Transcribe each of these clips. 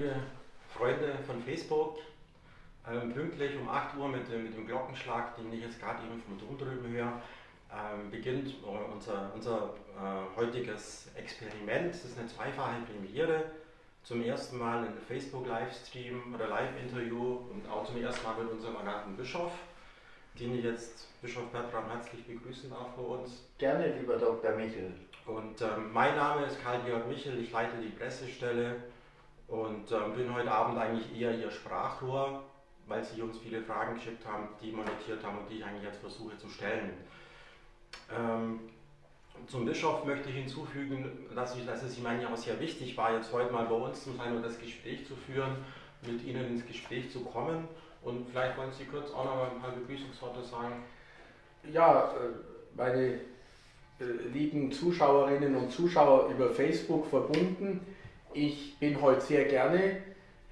liebe Freunde von Facebook, ähm, pünktlich um 8 Uhr mit dem, mit dem Glockenschlag, den ich jetzt gerade eben vom Dom drüben höre, ähm, beginnt unser, unser äh, heutiges Experiment. Das ist eine zweifache Premiere. Zum ersten Mal ein Facebook-Livestream oder Live-Interview und auch zum ersten Mal mit unserem ernannten Bischof, den ich jetzt Bischof Bertram herzlich begrüßen darf bei uns. Gerne, lieber Dr. Michel. Und ähm, mein Name ist Karl-Georg Michel, ich leite die Pressestelle und ähm, bin heute Abend eigentlich eher Ihr Sprachrohr, weil Sie uns viele Fragen geschickt haben, die monetiert haben und die ich eigentlich jetzt versuche zu stellen. Ähm, zum Bischof möchte ich hinzufügen, dass, ich, dass es ihm eigentlich auch sehr wichtig war, jetzt heute mal bei uns zu sein und das Gespräch zu führen, mit Ihnen ins Gespräch zu kommen. Und vielleicht wollen Sie kurz auch noch mal ein paar Begrüßungsworte sagen. Ja, äh, meine äh, lieben Zuschauerinnen und Zuschauer über Facebook verbunden. Ich bin heute sehr gerne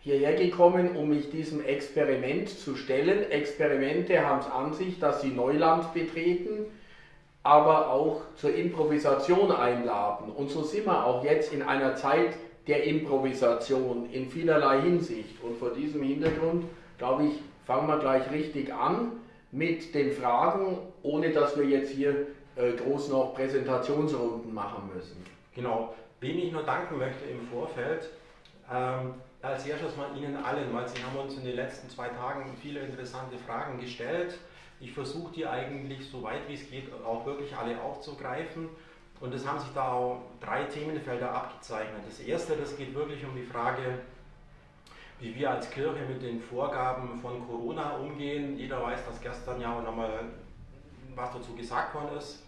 hierher gekommen, um mich diesem Experiment zu stellen. Experimente haben es an sich, dass sie Neuland betreten aber auch zur Improvisation einladen. Und so sind wir auch jetzt in einer Zeit der Improvisation in vielerlei Hinsicht. Und vor diesem Hintergrund, glaube ich, fangen wir gleich richtig an mit den Fragen, ohne dass wir jetzt hier äh, groß noch Präsentationsrunden machen müssen. Genau, wem ich nur danken möchte im Vorfeld, ähm, als erstes mal Ihnen allen, weil Sie haben uns in den letzten zwei Tagen viele interessante Fragen gestellt ich versuche die eigentlich so weit wie es geht auch wirklich alle aufzugreifen. Und es haben sich da auch drei Themenfelder abgezeichnet. Das erste, das geht wirklich um die Frage, wie wir als Kirche mit den Vorgaben von Corona umgehen. Jeder weiß, dass gestern ja auch nochmal was dazu gesagt worden ist.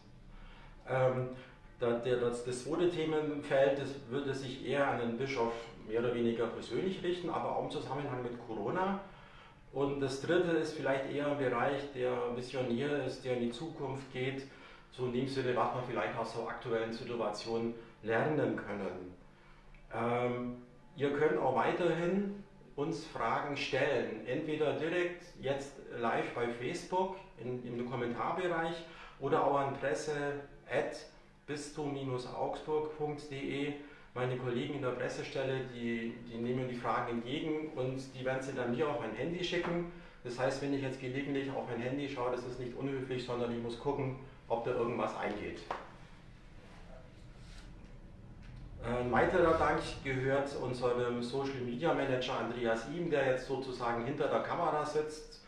Das, zweite Themenfeld das würde sich eher an den Bischof mehr oder weniger persönlich richten, aber auch im Zusammenhang mit Corona. Und das dritte ist vielleicht eher ein Bereich, der Visionär ist, der in die Zukunft geht, so in dem Sinne, was man vielleicht aus so aktuellen Situationen lernen können. Ähm, ihr könnt auch weiterhin uns Fragen stellen, entweder direkt jetzt live bei Facebook in, im Kommentarbereich oder auch an presse.bistum-augsburg.de meine Kollegen in der Pressestelle, die, die nehmen die Fragen entgegen und die werden sie dann mir auf mein Handy schicken. Das heißt, wenn ich jetzt gelegentlich auf mein Handy schaue, das ist nicht unhöflich, sondern ich muss gucken, ob da irgendwas eingeht. Ein weiterer Dank gehört unserem Social Media Manager Andreas Ihm, der jetzt sozusagen hinter der Kamera sitzt,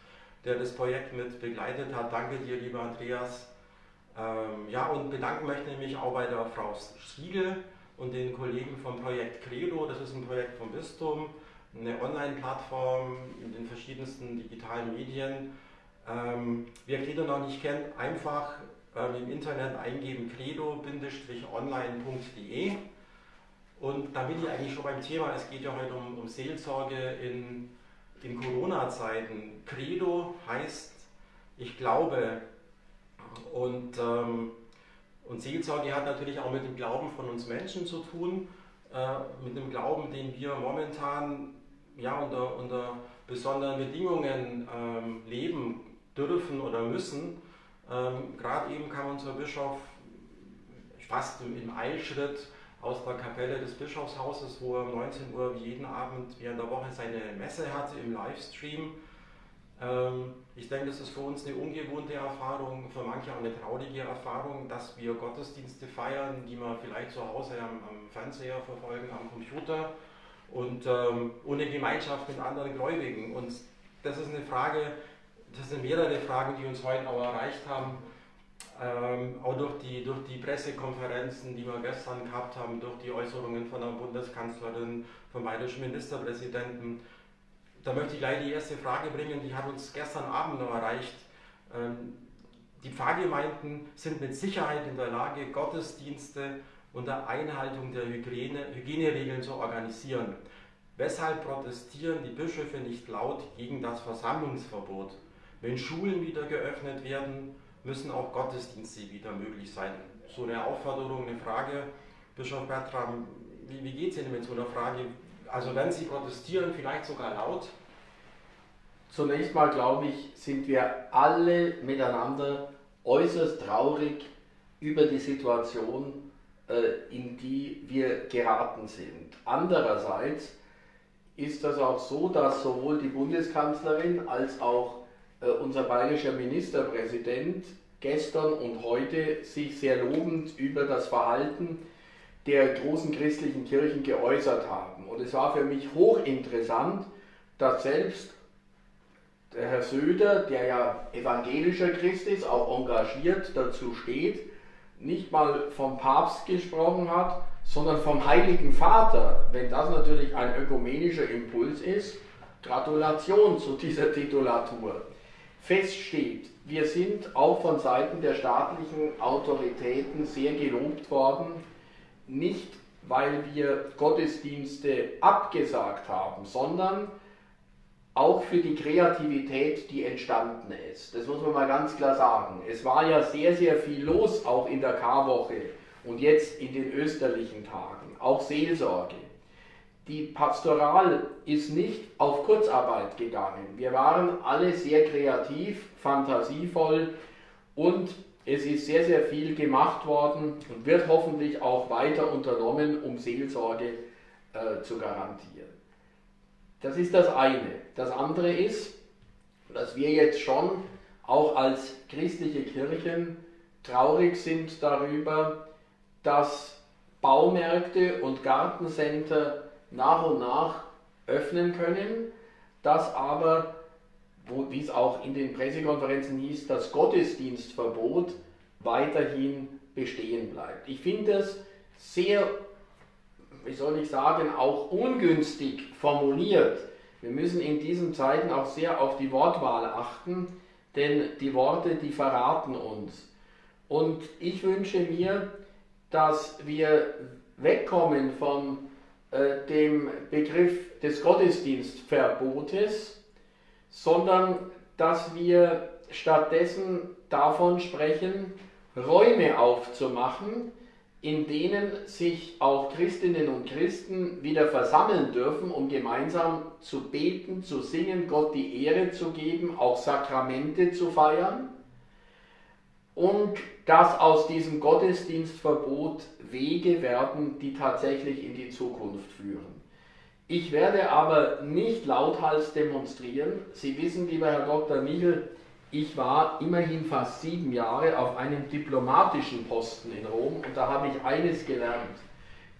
der das Projekt mit begleitet hat. Danke dir, lieber Andreas. Ähm, ja, und bedanken möchte ich mich auch bei der Frau Striegel, und den Kollegen vom Projekt Credo, das ist ein Projekt vom Bistum, eine Online-Plattform in den verschiedensten digitalen Medien. Ähm, wer Credo noch nicht kennt, einfach ähm, im Internet eingeben credo-online.de und da bin ich eigentlich schon beim Thema, es geht ja heute um, um Seelsorge in, in Corona-Zeiten. Credo heißt, ich glaube und ähm, und Seelsorge hat natürlich auch mit dem Glauben von uns Menschen zu tun, äh, mit dem Glauben, den wir momentan ja, unter, unter besonderen Bedingungen ähm, leben dürfen oder müssen. Ähm, Gerade eben kam unser Bischof fast im, Eilschritt aus der Kapelle des Bischofshauses, wo er um 19 Uhr jeden Abend während der Woche seine Messe hatte im Livestream. Ähm, ich denke, das ist für uns eine ungewohnte Erfahrung, für manche auch eine traurige Erfahrung, dass wir Gottesdienste feiern, die wir vielleicht zu Hause am, am Fernseher verfolgen, am Computer und ähm, ohne Gemeinschaft mit anderen Gläubigen. Und das ist eine Frage, das sind mehrere Fragen, die uns heute auch erreicht haben, ähm, auch durch die, durch die Pressekonferenzen, die wir gestern gehabt haben, durch die Äußerungen von der Bundeskanzlerin, vom bayerischen Ministerpräsidenten da möchte ich gleich die erste Frage bringen, die hat uns gestern Abend noch erreicht. Ähm, die Pfarrgemeinden sind mit Sicherheit in der Lage, Gottesdienste unter Einhaltung der Hygiene, Hygieneregeln zu organisieren. Weshalb protestieren die Bischöfe nicht laut gegen das Versammlungsverbot? Wenn Schulen wieder geöffnet werden, müssen auch Gottesdienste wieder möglich sein. So eine Aufforderung, eine Frage. Bischof Bertram, wie, wie geht es Ihnen mit so einer Frage? Also wenn sie protestieren, vielleicht sogar laut? Zunächst mal glaube ich, sind wir alle miteinander äußerst traurig über die Situation, äh, in die wir geraten sind. Andererseits ist das auch so, dass sowohl die Bundeskanzlerin als auch äh, unser bayerischer Ministerpräsident gestern und heute sich sehr lobend über das Verhalten der großen christlichen Kirchen geäußert haben. Und es war für mich hochinteressant, dass selbst der Herr Söder, der ja evangelischer Christ ist, auch engagiert dazu steht, nicht mal vom Papst gesprochen hat, sondern vom Heiligen Vater. Wenn das natürlich ein ökumenischer Impuls ist, Gratulation zu dieser Titulatur. Fest steht, wir sind auch von Seiten der staatlichen Autoritäten sehr gelobt worden, nicht weil wir Gottesdienste abgesagt haben, sondern auch für die Kreativität, die entstanden ist. Das muss man mal ganz klar sagen. Es war ja sehr, sehr viel los, auch in der Karwoche und jetzt in den österlichen Tagen, auch Seelsorge. Die Pastoral ist nicht auf Kurzarbeit gegangen. Wir waren alle sehr kreativ, fantasievoll und es ist sehr, sehr viel gemacht worden und wird hoffentlich auch weiter unternommen, um Seelsorge äh, zu garantieren. Das ist das eine. Das andere ist, dass wir jetzt schon auch als christliche Kirchen traurig sind darüber, dass Baumärkte und Gartencenter nach und nach öffnen können, dass aber, wie es auch in den Pressekonferenzen hieß, das Gottesdienstverbot weiterhin bestehen bleibt. Ich finde es sehr wie soll ich sagen, auch ungünstig formuliert. Wir müssen in diesen Zeiten auch sehr auf die Wortwahl achten, denn die Worte, die verraten uns. Und ich wünsche mir, dass wir wegkommen von äh, dem Begriff des Gottesdienstverbotes, sondern dass wir stattdessen davon sprechen, Räume aufzumachen, in denen sich auch Christinnen und Christen wieder versammeln dürfen, um gemeinsam zu beten, zu singen, Gott die Ehre zu geben, auch Sakramente zu feiern und dass aus diesem Gottesdienstverbot Wege werden, die tatsächlich in die Zukunft führen. Ich werde aber nicht lauthals demonstrieren. Sie wissen, lieber Herr Dr. Michel, ich war immerhin fast sieben Jahre auf einem diplomatischen Posten in Rom und da habe ich eines gelernt.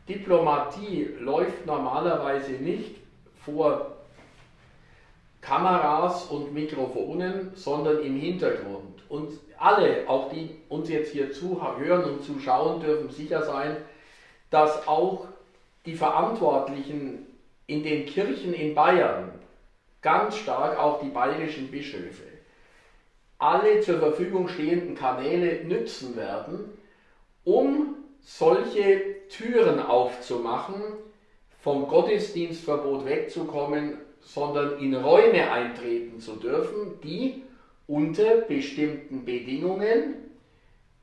Diplomatie läuft normalerweise nicht vor Kameras und Mikrofonen, sondern im Hintergrund. Und alle, auch die uns jetzt hier zuhören und zuschauen, dürfen sicher sein, dass auch die Verantwortlichen in den Kirchen in Bayern, ganz stark auch die bayerischen Bischöfe, alle zur Verfügung stehenden Kanäle nützen werden, um solche Türen aufzumachen, vom Gottesdienstverbot wegzukommen, sondern in Räume eintreten zu dürfen, die unter bestimmten Bedingungen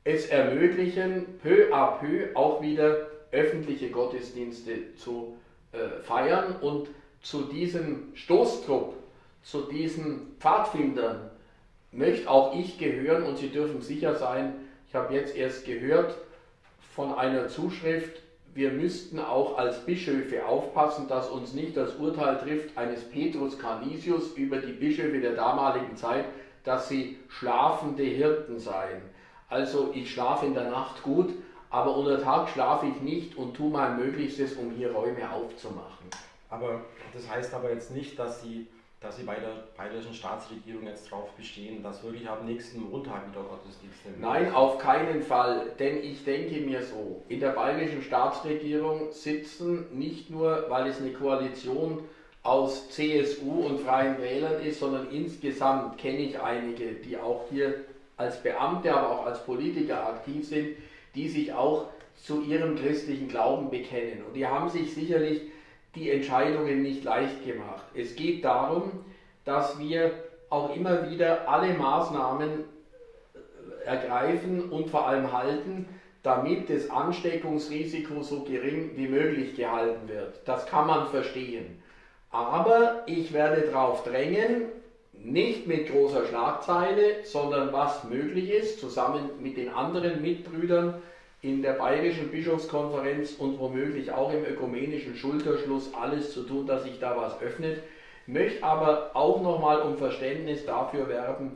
es ermöglichen, peu à peu auch wieder öffentliche Gottesdienste zu äh, feiern und zu diesem Stoßtrupp, zu diesen Pfadfindern, möchte auch ich gehören und Sie dürfen sicher sein, ich habe jetzt erst gehört von einer Zuschrift, wir müssten auch als Bischöfe aufpassen, dass uns nicht das Urteil trifft eines Petrus Canisius über die Bischöfe der damaligen Zeit, dass sie schlafende Hirten seien. Also ich schlafe in der Nacht gut, aber unter Tag schlafe ich nicht und tue mein Möglichstes, um hier Räume aufzumachen. Aber das heißt aber jetzt nicht, dass Sie dass sie bei der bayerischen Staatsregierung jetzt darauf bestehen, dass wirklich am nächsten Montag wieder Gottesdienste Nein, auf keinen Fall, denn ich denke mir so, in der bayerischen Staatsregierung sitzen nicht nur, weil es eine Koalition aus CSU und Freien Wählern ist, sondern insgesamt kenne ich einige, die auch hier als Beamte, aber auch als Politiker aktiv sind, die sich auch zu ihrem christlichen Glauben bekennen. Und die haben sich sicherlich die Entscheidungen nicht leicht gemacht. Es geht darum, dass wir auch immer wieder alle Maßnahmen äh, ergreifen und vor allem halten, damit das Ansteckungsrisiko so gering wie möglich gehalten wird. Das kann man verstehen. Aber ich werde darauf drängen, nicht mit großer Schlagzeile, sondern was möglich ist, zusammen mit den anderen Mitbrüdern, in der Bayerischen Bischofskonferenz und womöglich auch im ökumenischen Schulterschluss alles zu tun, dass sich da was öffnet. Möchte aber auch nochmal um Verständnis dafür werben,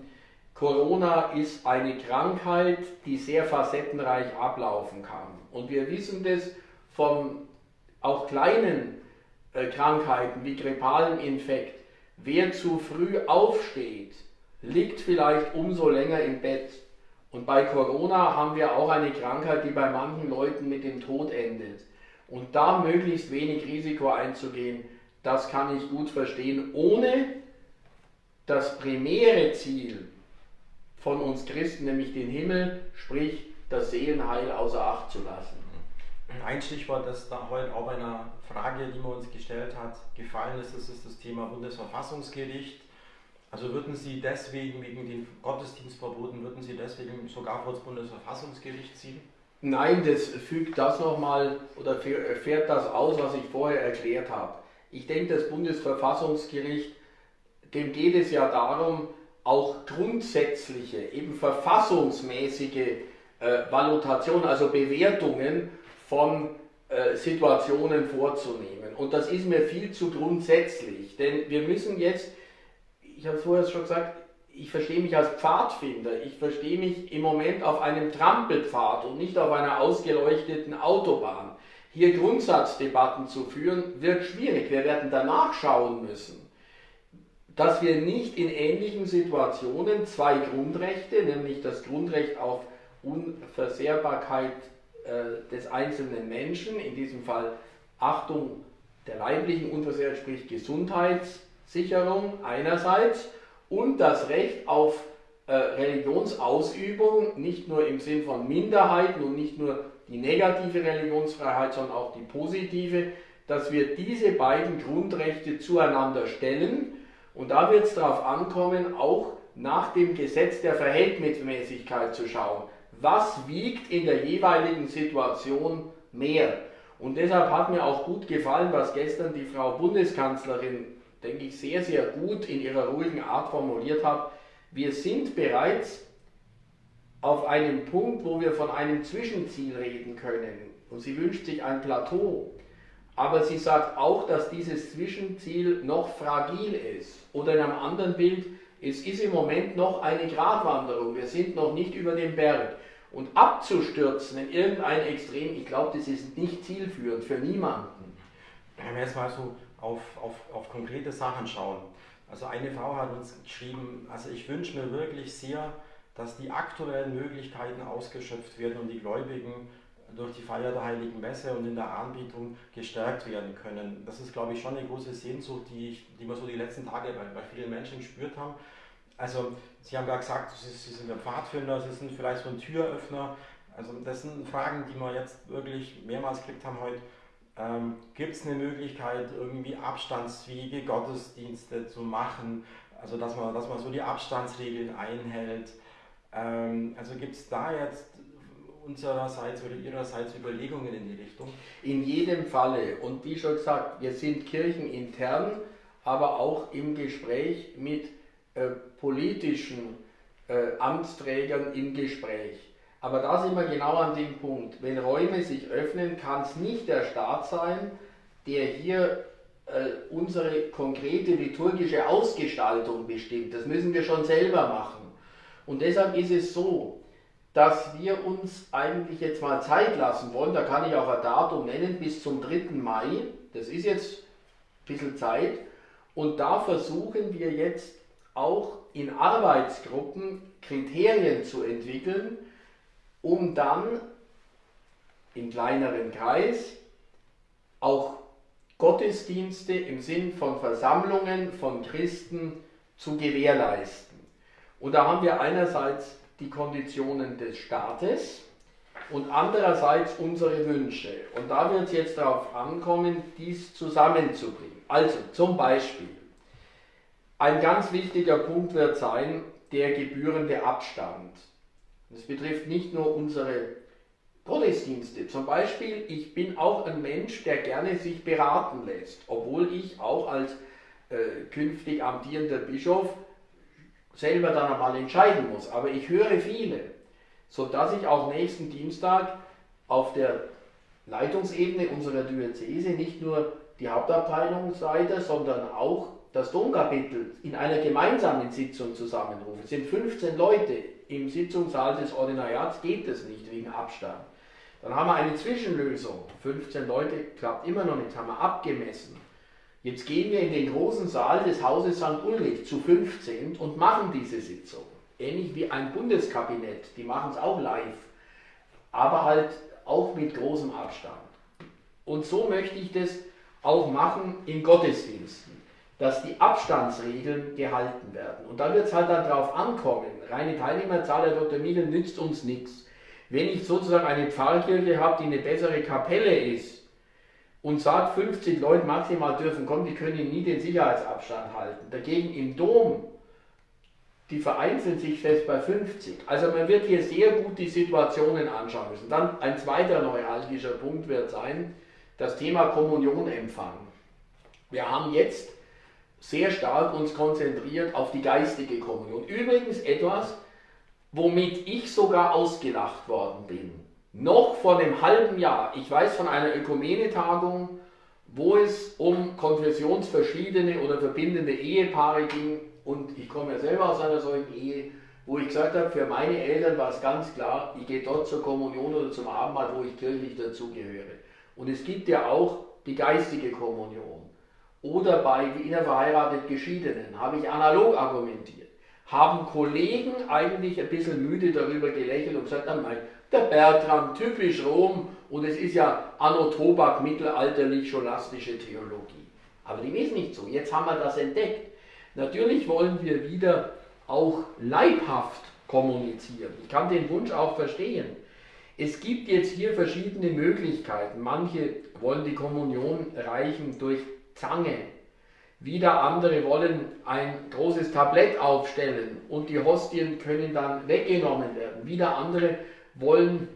Corona ist eine Krankheit, die sehr facettenreich ablaufen kann. Und wir wissen das von auch kleinen äh, Krankheiten wie grippalen Infekt. Wer zu früh aufsteht, liegt vielleicht umso länger im Bett. Und bei Corona haben wir auch eine Krankheit, die bei manchen Leuten mit dem Tod endet. Und da möglichst wenig Risiko einzugehen, das kann ich gut verstehen, ohne das primäre Ziel von uns Christen, nämlich den Himmel, sprich das Seelenheil außer Acht zu lassen. Ein Stichwort, das da heute auch bei einer Frage, die man uns gestellt hat, gefallen ist, das ist das Thema Bundesverfassungsgericht. Also würden Sie deswegen, wegen den Gottesdienstverboten, würden Sie deswegen sogar vor das Bundesverfassungsgericht ziehen? Nein, das fügt das nochmal oder fährt das aus, was ich vorher erklärt habe. Ich denke, das Bundesverfassungsgericht, dem geht es ja darum, auch grundsätzliche, eben verfassungsmäßige äh, Valutation, also Bewertungen von äh, Situationen vorzunehmen. Und das ist mir viel zu grundsätzlich, denn wir müssen jetzt, ich habe es vorher schon gesagt, ich verstehe mich als Pfadfinder, ich verstehe mich im Moment auf einem Trampelpfad und nicht auf einer ausgeleuchteten Autobahn. Hier Grundsatzdebatten zu führen, wird schwierig. Wir werden danach schauen müssen, dass wir nicht in ähnlichen Situationen zwei Grundrechte, nämlich das Grundrecht auf Unversehrbarkeit äh, des einzelnen Menschen, in diesem Fall Achtung der leiblichen Unversehrtheit, sprich Gesundheitssicherung einerseits und das Recht auf äh, Religionsausübung, nicht nur im Sinn von Minderheiten und nicht nur die negative Religionsfreiheit, sondern auch die positive, dass wir diese beiden Grundrechte zueinander stellen. Und da wird es darauf ankommen, auch nach dem Gesetz der Verhältnismäßigkeit zu schauen was wiegt in der jeweiligen Situation mehr. Und deshalb hat mir auch gut gefallen, was gestern die Frau Bundeskanzlerin, denke ich, sehr, sehr gut in ihrer ruhigen Art formuliert hat. Wir sind bereits auf einem Punkt, wo wir von einem Zwischenziel reden können. Und sie wünscht sich ein Plateau. Aber sie sagt auch, dass dieses Zwischenziel noch fragil ist. Oder in einem anderen Bild, es ist im Moment noch eine Gratwanderung. Wir sind noch nicht über dem Berg. Und abzustürzen in irgendein Extrem, ich glaube, das ist nicht zielführend für niemanden. Wenn wir jetzt mal so auf, auf, auf konkrete Sachen schauen. Also eine Frau hat uns geschrieben, also ich wünsche mir wirklich sehr, dass die aktuellen Möglichkeiten ausgeschöpft werden und die Gläubigen durch die Feier der Heiligen Messe und in der Anbietung gestärkt werden können. Das ist, glaube ich, schon eine große Sehnsucht, die, ich, die wir so die letzten Tage bei, bei vielen Menschen gespürt haben. Also Sie haben ja gesagt, Sie sind ein Pfadfinder, Sie sind vielleicht so ein Türöffner. Also das sind Fragen, die wir jetzt wirklich mehrmals gekriegt haben heute. Ähm, Gibt es eine Möglichkeit, irgendwie abstandsfähige Gottesdienste zu machen? Also dass man, dass man so die Abstandsregeln einhält. Ähm, also gibt es da jetzt unsererseits oder ihrerseits Überlegungen in die Richtung? In jedem Falle. Und wie schon gesagt, wir sind kirchenintern, aber auch im Gespräch mit äh, politischen äh, Amtsträgern im Gespräch. Aber da sind wir genau an dem Punkt. Wenn Räume sich öffnen, kann es nicht der Staat sein, der hier äh, unsere konkrete liturgische Ausgestaltung bestimmt. Das müssen wir schon selber machen. Und deshalb ist es so, dass wir uns eigentlich jetzt mal Zeit lassen wollen. Da kann ich auch ein Datum nennen, bis zum 3. Mai. Das ist jetzt ein bisschen Zeit. Und da versuchen wir jetzt auch in Arbeitsgruppen Kriterien zu entwickeln, um dann im kleineren Kreis auch Gottesdienste im Sinn von Versammlungen von Christen zu gewährleisten. Und da haben wir einerseits die Konditionen des Staates und andererseits unsere Wünsche. Und da wird es jetzt darauf ankommen, dies zusammenzubringen. Also zum Beispiel, ein ganz wichtiger Punkt wird sein der gebührende Abstand. Das betrifft nicht nur unsere Gottesdienste. Zum Beispiel, ich bin auch ein Mensch, der gerne sich beraten lässt, obwohl ich auch als äh, künftig amtierender Bischof selber dann einmal entscheiden muss. Aber ich höre viele, sodass ich auch nächsten Dienstag auf der Leitungsebene unserer Diözese nicht nur die Hauptabteilungsleiter, sondern auch das Domkapitel in einer gemeinsamen Sitzung zusammenrufen. Es sind 15 Leute im Sitzungssaal des Ordinariats, geht das nicht wegen Abstand. Dann haben wir eine Zwischenlösung. 15 Leute klappt immer noch nicht, haben wir abgemessen. Jetzt gehen wir in den großen Saal des Hauses St. Ulrich zu 15 und machen diese Sitzung. Ähnlich wie ein Bundeskabinett, die machen es auch live, aber halt auch mit großem Abstand. Und so möchte ich das auch machen in Gottesdiensten, dass die Abstandsregeln gehalten werden. Und da wird es halt dann darauf ankommen, reine Teilnehmerzahl, Dr. Miegel, nützt uns nichts. Wenn ich sozusagen eine Pfarrkirche habe, die eine bessere Kapelle ist und sagt, 50 Leute maximal dürfen kommen, die können nie den Sicherheitsabstand halten. Dagegen im Dom, die vereinzeln sich fest bei 50. Also man wird hier sehr gut die Situationen anschauen müssen. Dann ein zweiter neuralgischer Punkt wird sein, das Thema Kommunion empfangen. Wir haben jetzt sehr stark uns konzentriert auf die geistige Kommunion. Übrigens etwas, womit ich sogar ausgelacht worden bin. Noch vor einem halben Jahr, ich weiß von einer Ökumene-Tagung, wo es um konfessionsverschiedene oder verbindende Ehepaare ging und ich komme ja selber aus einer solchen Ehe, wo ich gesagt habe, für meine Eltern war es ganz klar, ich gehe dort zur Kommunion oder zum Abendmahl, wo ich kirchlich dazugehöre. Und es gibt ja auch die geistige Kommunion. Oder bei innerverheiratet Geschiedenen habe ich analog argumentiert. Haben Kollegen eigentlich ein bisschen müde darüber gelächelt und gesagt, nein, der Bertram, typisch Rom, und es ist ja Anno Tobak, mittelalterlich scholastische Theologie. Aber dem ist nicht so. Jetzt haben wir das entdeckt. Natürlich wollen wir wieder auch leibhaft kommunizieren. Ich kann den Wunsch auch verstehen. Es gibt jetzt hier verschiedene Möglichkeiten. Manche wollen die Kommunion reichen durch Zange. Wieder andere wollen ein großes Tablett aufstellen und die Hostien können dann weggenommen werden. Wieder andere wollen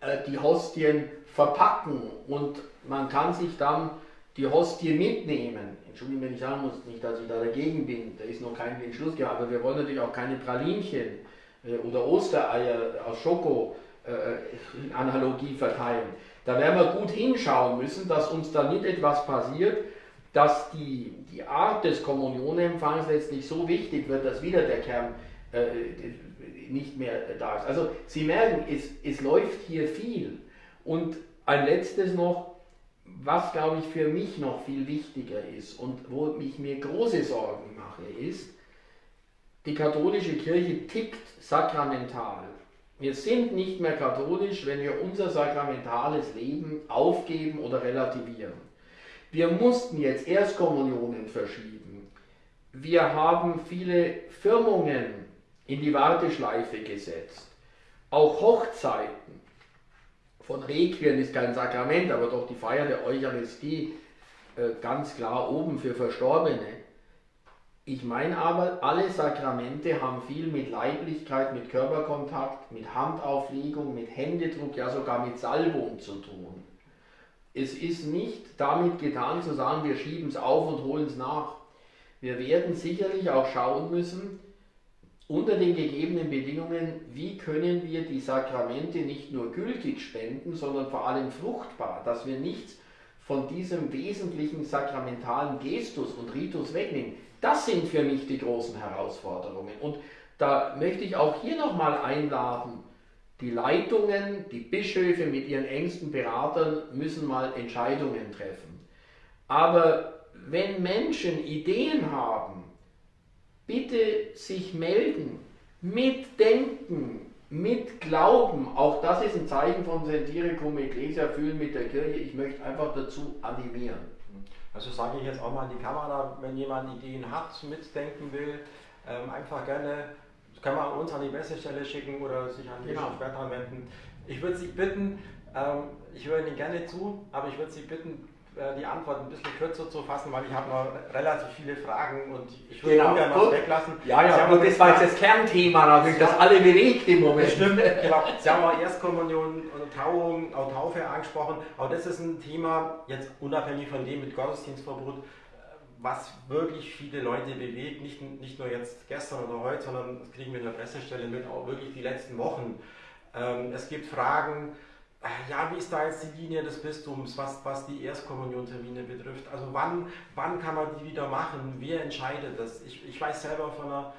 äh, die Hostien verpacken und man kann sich dann die Hostie mitnehmen. Entschuldigung, wenn ich sagen muss, nicht, dass ich da dagegen bin, da ist noch kein Entschluss gehabt, aber wir wollen natürlich auch keine Pralinchen äh, oder Ostereier aus Schoko äh, Analogie verteilen. Da werden wir gut hinschauen müssen, dass uns da nicht etwas passiert, dass die, die Art des Kommunionempfangs letztlich so wichtig wird, dass wieder der Kern äh, nicht mehr da ist. Also Sie merken, es, es läuft hier viel. Und ein letztes noch, was glaube ich für mich noch viel wichtiger ist und wo ich mir große Sorgen mache, ist, die katholische Kirche tickt sakramental. Wir sind nicht mehr katholisch, wenn wir unser sakramentales Leben aufgeben oder relativieren. Wir mussten jetzt Erstkommunionen verschieben. Wir haben viele Firmungen in die Warteschleife gesetzt. Auch Hochzeiten. Von Requien ist kein Sakrament, aber doch die Feier der Eucharistie äh, ganz klar oben für Verstorbene. Ich meine aber, alle Sakramente haben viel mit Leiblichkeit, mit Körperkontakt, mit Handauflegung, mit Händedruck, ja sogar mit Salbung zu tun. Es ist nicht damit getan zu sagen, wir schieben es auf und holen es nach. Wir werden sicherlich auch schauen müssen, unter den gegebenen Bedingungen, wie können wir die Sakramente nicht nur gültig spenden, sondern vor allem fruchtbar, dass wir nichts von diesem wesentlichen sakramentalen Gestus und Ritus wegnehmen. Das sind für mich die großen Herausforderungen. Und da möchte ich auch hier nochmal einladen, die Leitungen, die Bischöfe mit ihren engsten Beratern müssen mal Entscheidungen treffen. Aber wenn Menschen Ideen haben, bitte sich melden, mitdenken, mitglauben. Auch das ist ein Zeichen von Sentire cum Ecclesia, fühlen mit der Kirche. Ich möchte einfach dazu animieren. Also sage ich jetzt auch mal in die Kamera, wenn jemand Ideen hat, mitdenken will, ähm, einfach gerne, kann man uns an die Messestelle schicken oder sich an die genau. Bertrand wenden. Ich würde Sie bitten, ähm, ich höre Ihnen gerne zu, aber ich würde Sie bitten, äh, die Antwort ein bisschen kürzer zu fassen, weil ich habe noch relativ viele Fragen und ich würde genau. ungern was weglassen. Ja, ja, und das war jetzt das Kernthema natürlich, das alle bewegt im Moment. Stimmt, genau. Sie haben auch Erstkommunion und Tauung, auch Taufe angesprochen, aber das ist ein Thema, jetzt unabhängig von dem mit Gottesdienstverbot, was wirklich viele Leute bewegt, nicht, nicht nur jetzt gestern oder heute, sondern das kriegen wir in der Pressestelle mit, auch wirklich die letzten Wochen. Ähm, es gibt Fragen, äh, ja, wie ist da jetzt die Linie des Bistums, was, was die Erstkommuniontermine betrifft? Also wann, wann kann man die wieder machen? Wer entscheidet das? Ich, ich weiß selber von einer,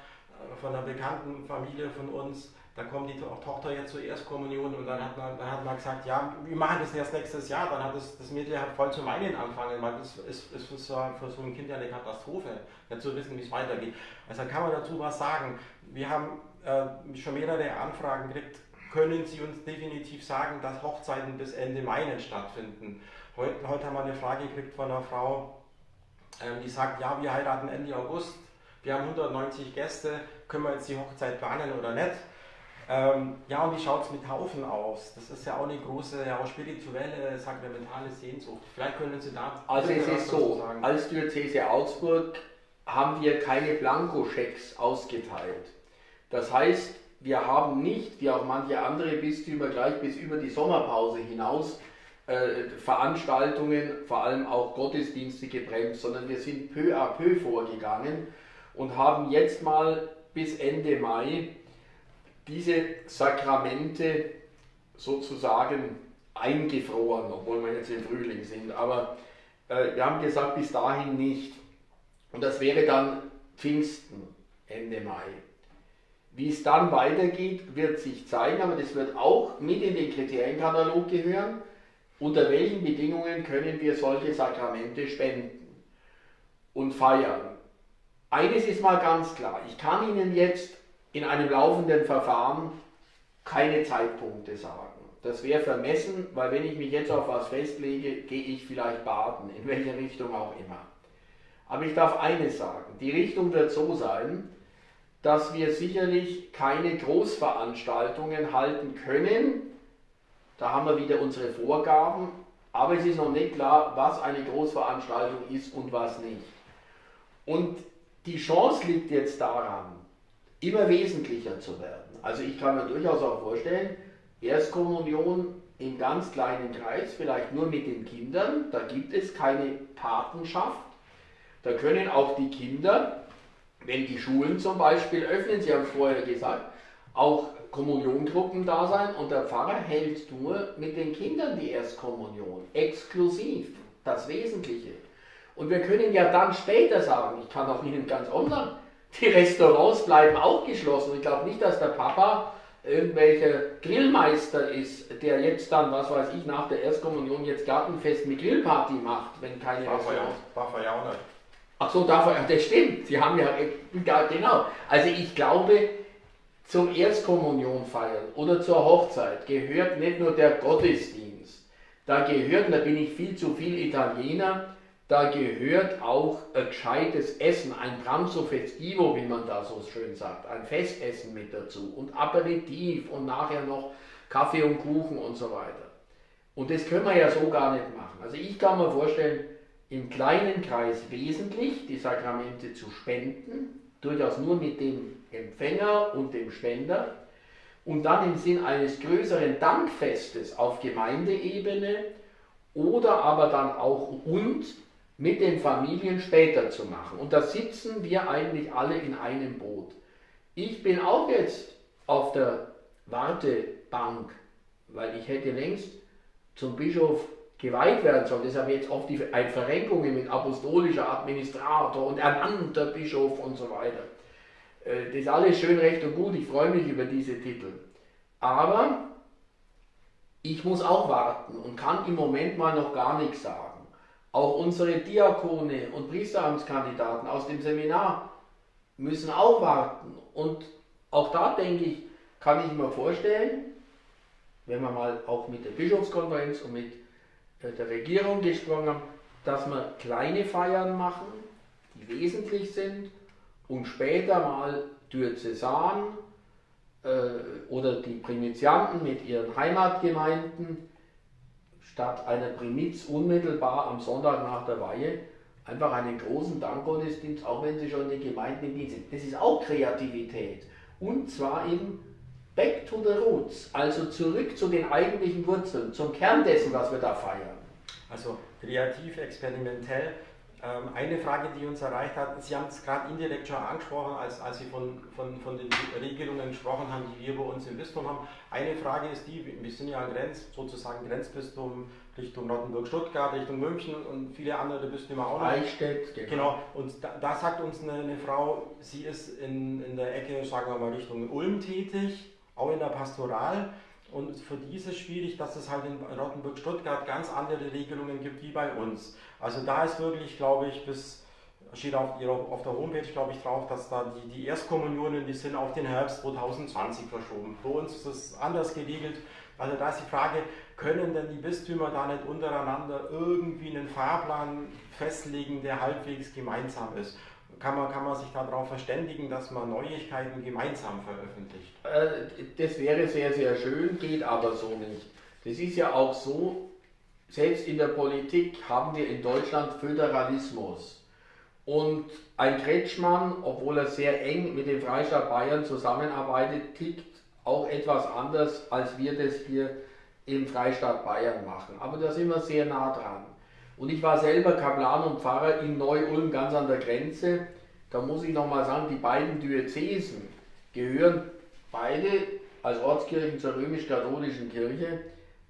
von einer bekannten Familie von uns, da kommt die Tochter jetzt zur Erstkommunion und dann hat man, dann hat man gesagt, ja, wir machen das erst nächstes Jahr, dann hat das, das Mädchen halt voll zu weinen anfangen, weil das ist, ist für, so, für so ein Kind ja eine Katastrophe, nicht zu wissen, wie es weitergeht. Also kann man dazu was sagen. Wir haben äh, schon mehrere Anfragen gekriegt, können Sie uns definitiv sagen, dass Hochzeiten bis Ende Mai stattfinden. Heute, heute haben wir eine Frage gekriegt von einer Frau, ähm, die sagt, ja, wir heiraten Ende August, wir haben 190 Gäste, können wir jetzt die Hochzeit planen oder nicht? Ähm, ja, und wie schaut es mit Taufen aus? Das ist ja auch eine große, ja, auch spirituelle, sakramentale Sehnsucht. Vielleicht können Sie da. Also, es ist so: sagen. Als Diözese Augsburg haben wir keine Blankoschecks ausgeteilt. Das heißt, wir haben nicht, wie auch manche andere Bistümer, gleich bis über die Sommerpause hinaus äh, Veranstaltungen, vor allem auch Gottesdienste gebremst, sondern wir sind peu à peu vorgegangen und haben jetzt mal bis Ende Mai diese Sakramente sozusagen eingefroren, obwohl wir jetzt im Frühling sind. Aber äh, wir haben gesagt, bis dahin nicht. Und das wäre dann Pfingsten, Ende Mai. Wie es dann weitergeht, wird sich zeigen, aber das wird auch mit in den Kriterienkatalog gehören. Unter welchen Bedingungen können wir solche Sakramente spenden und feiern? Eines ist mal ganz klar, ich kann Ihnen jetzt in einem laufenden Verfahren keine Zeitpunkte sagen. Das wäre vermessen, weil wenn ich mich jetzt auf was festlege, gehe ich vielleicht baden, in welche Richtung auch immer. Aber ich darf eines sagen, die Richtung wird so sein, dass wir sicherlich keine Großveranstaltungen halten können. Da haben wir wieder unsere Vorgaben, aber es ist noch nicht klar, was eine Großveranstaltung ist und was nicht. Und die Chance liegt jetzt daran, immer wesentlicher zu werden. Also ich kann mir durchaus auch vorstellen, Erstkommunion im ganz kleinen Kreis, vielleicht nur mit den Kindern, da gibt es keine Patenschaft. Da können auch die Kinder, wenn die Schulen zum Beispiel öffnen, Sie haben es vorher gesagt, auch Kommuniongruppen da sein und der Pfarrer hält nur mit den Kindern die Erstkommunion, exklusiv, das Wesentliche. Und wir können ja dann später sagen, ich kann auch Ihnen ganz online die Restaurants bleiben auch geschlossen. Ich glaube nicht, dass der Papa irgendwelcher Grillmeister ist, der jetzt dann, was weiß ich, nach der Erstkommunion jetzt Gartenfest mit Grillparty macht, wenn keine darf Restaurants... Darf er ja auch nicht. Ach so, darf er, das stimmt, Sie haben ja, ja, genau. Also ich glaube, zum Erstkommunion feiern oder zur Hochzeit gehört nicht nur der Gottesdienst, da gehört, und da bin ich viel zu viel Italiener, da gehört auch ein gescheites Essen, ein Pranzo festivo, wie man da so schön sagt, ein Festessen mit dazu und Aperitif und nachher noch Kaffee und Kuchen und so weiter. Und das können wir ja so gar nicht machen. Also ich kann mir vorstellen, im kleinen Kreis wesentlich die Sakramente zu spenden, durchaus nur mit dem Empfänger und dem Spender, und dann im Sinn eines größeren Dankfestes auf Gemeindeebene oder aber dann auch und mit den Familien später zu machen. Und da sitzen wir eigentlich alle in einem Boot. Ich bin auch jetzt auf der Wartebank, weil ich hätte längst zum Bischof geweiht werden sollen. Deshalb jetzt oft die Verrenkungen mit apostolischer Administrator und ernannter Bischof und so weiter. Äh, das ist alles schön, recht und gut. Ich freue mich über diese Titel. Aber ich muss auch warten und kann im Moment mal noch gar nichts sagen. Auch unsere Diakone und Priesteramtskandidaten aus dem Seminar müssen auch warten. Und auch da denke ich, kann ich mir vorstellen, wenn wir mal auch mit der Bischofskonferenz und mit äh, der Regierung gesprochen haben, dass wir kleine Feiern machen, die wesentlich sind und später mal Diözesan äh, oder die Primizianten mit ihren Heimatgemeinden statt einer Primiz unmittelbar am Sonntag nach der Weihe einfach einen großen Dankgottesdienst, auch wenn sie schon in den Gemeinden im Dienst sind. Das ist auch Kreativität. Und zwar eben back to the roots, also zurück zu den eigentlichen Wurzeln, zum Kern dessen, was wir da feiern. Also kreativ, experimentell. Ähm, eine Frage, die uns erreicht hat, Sie haben es gerade indirekt schon angesprochen, als, als Sie von, von, von den Regelungen gesprochen haben, die wir bei uns im Bistum haben. Eine Frage ist die, wir sind ja ein Grenz, sozusagen Grenzbistum Richtung Rottenburg-Stuttgart, Richtung München und viele andere Bistümer auch noch. Eichstätt, genau. genau. Und da, da, sagt uns eine, eine, Frau, sie ist in, in der Ecke, sagen wir mal, Richtung Ulm tätig, auch in der Pastoral. Und für die ist es schwierig, dass es halt in Rottenburg-Stuttgart ganz andere Regelungen gibt wie bei uns. Also da ist wirklich, glaube ich, bis, steht auf, auf der Homepage, glaube ich, drauf, dass da die, die Erstkommunionen, die sind auf den Herbst 2020 verschoben. Bei uns ist es anders geregelt. Also da ist die Frage, können denn die Bistümer da nicht untereinander irgendwie einen Fahrplan festlegen, der halbwegs gemeinsam ist? Kann man, kann man sich darauf verständigen, dass man Neuigkeiten gemeinsam veröffentlicht? Äh, das wäre sehr, sehr schön, geht aber so nicht. Das ist ja auch so, selbst in der Politik haben wir in Deutschland Föderalismus. Und ein Kretschmann, obwohl er sehr eng mit dem Freistaat Bayern zusammenarbeitet, tickt auch etwas anders, als wir das hier im Freistaat Bayern machen. Aber da sind wir sehr nah dran. Und ich war selber Kaplan und Pfarrer in Neu-Ulm, ganz an der Grenze. Da muss ich nochmal sagen, die beiden Diözesen gehören beide als Ortskirchen zur römisch-katholischen Kirche,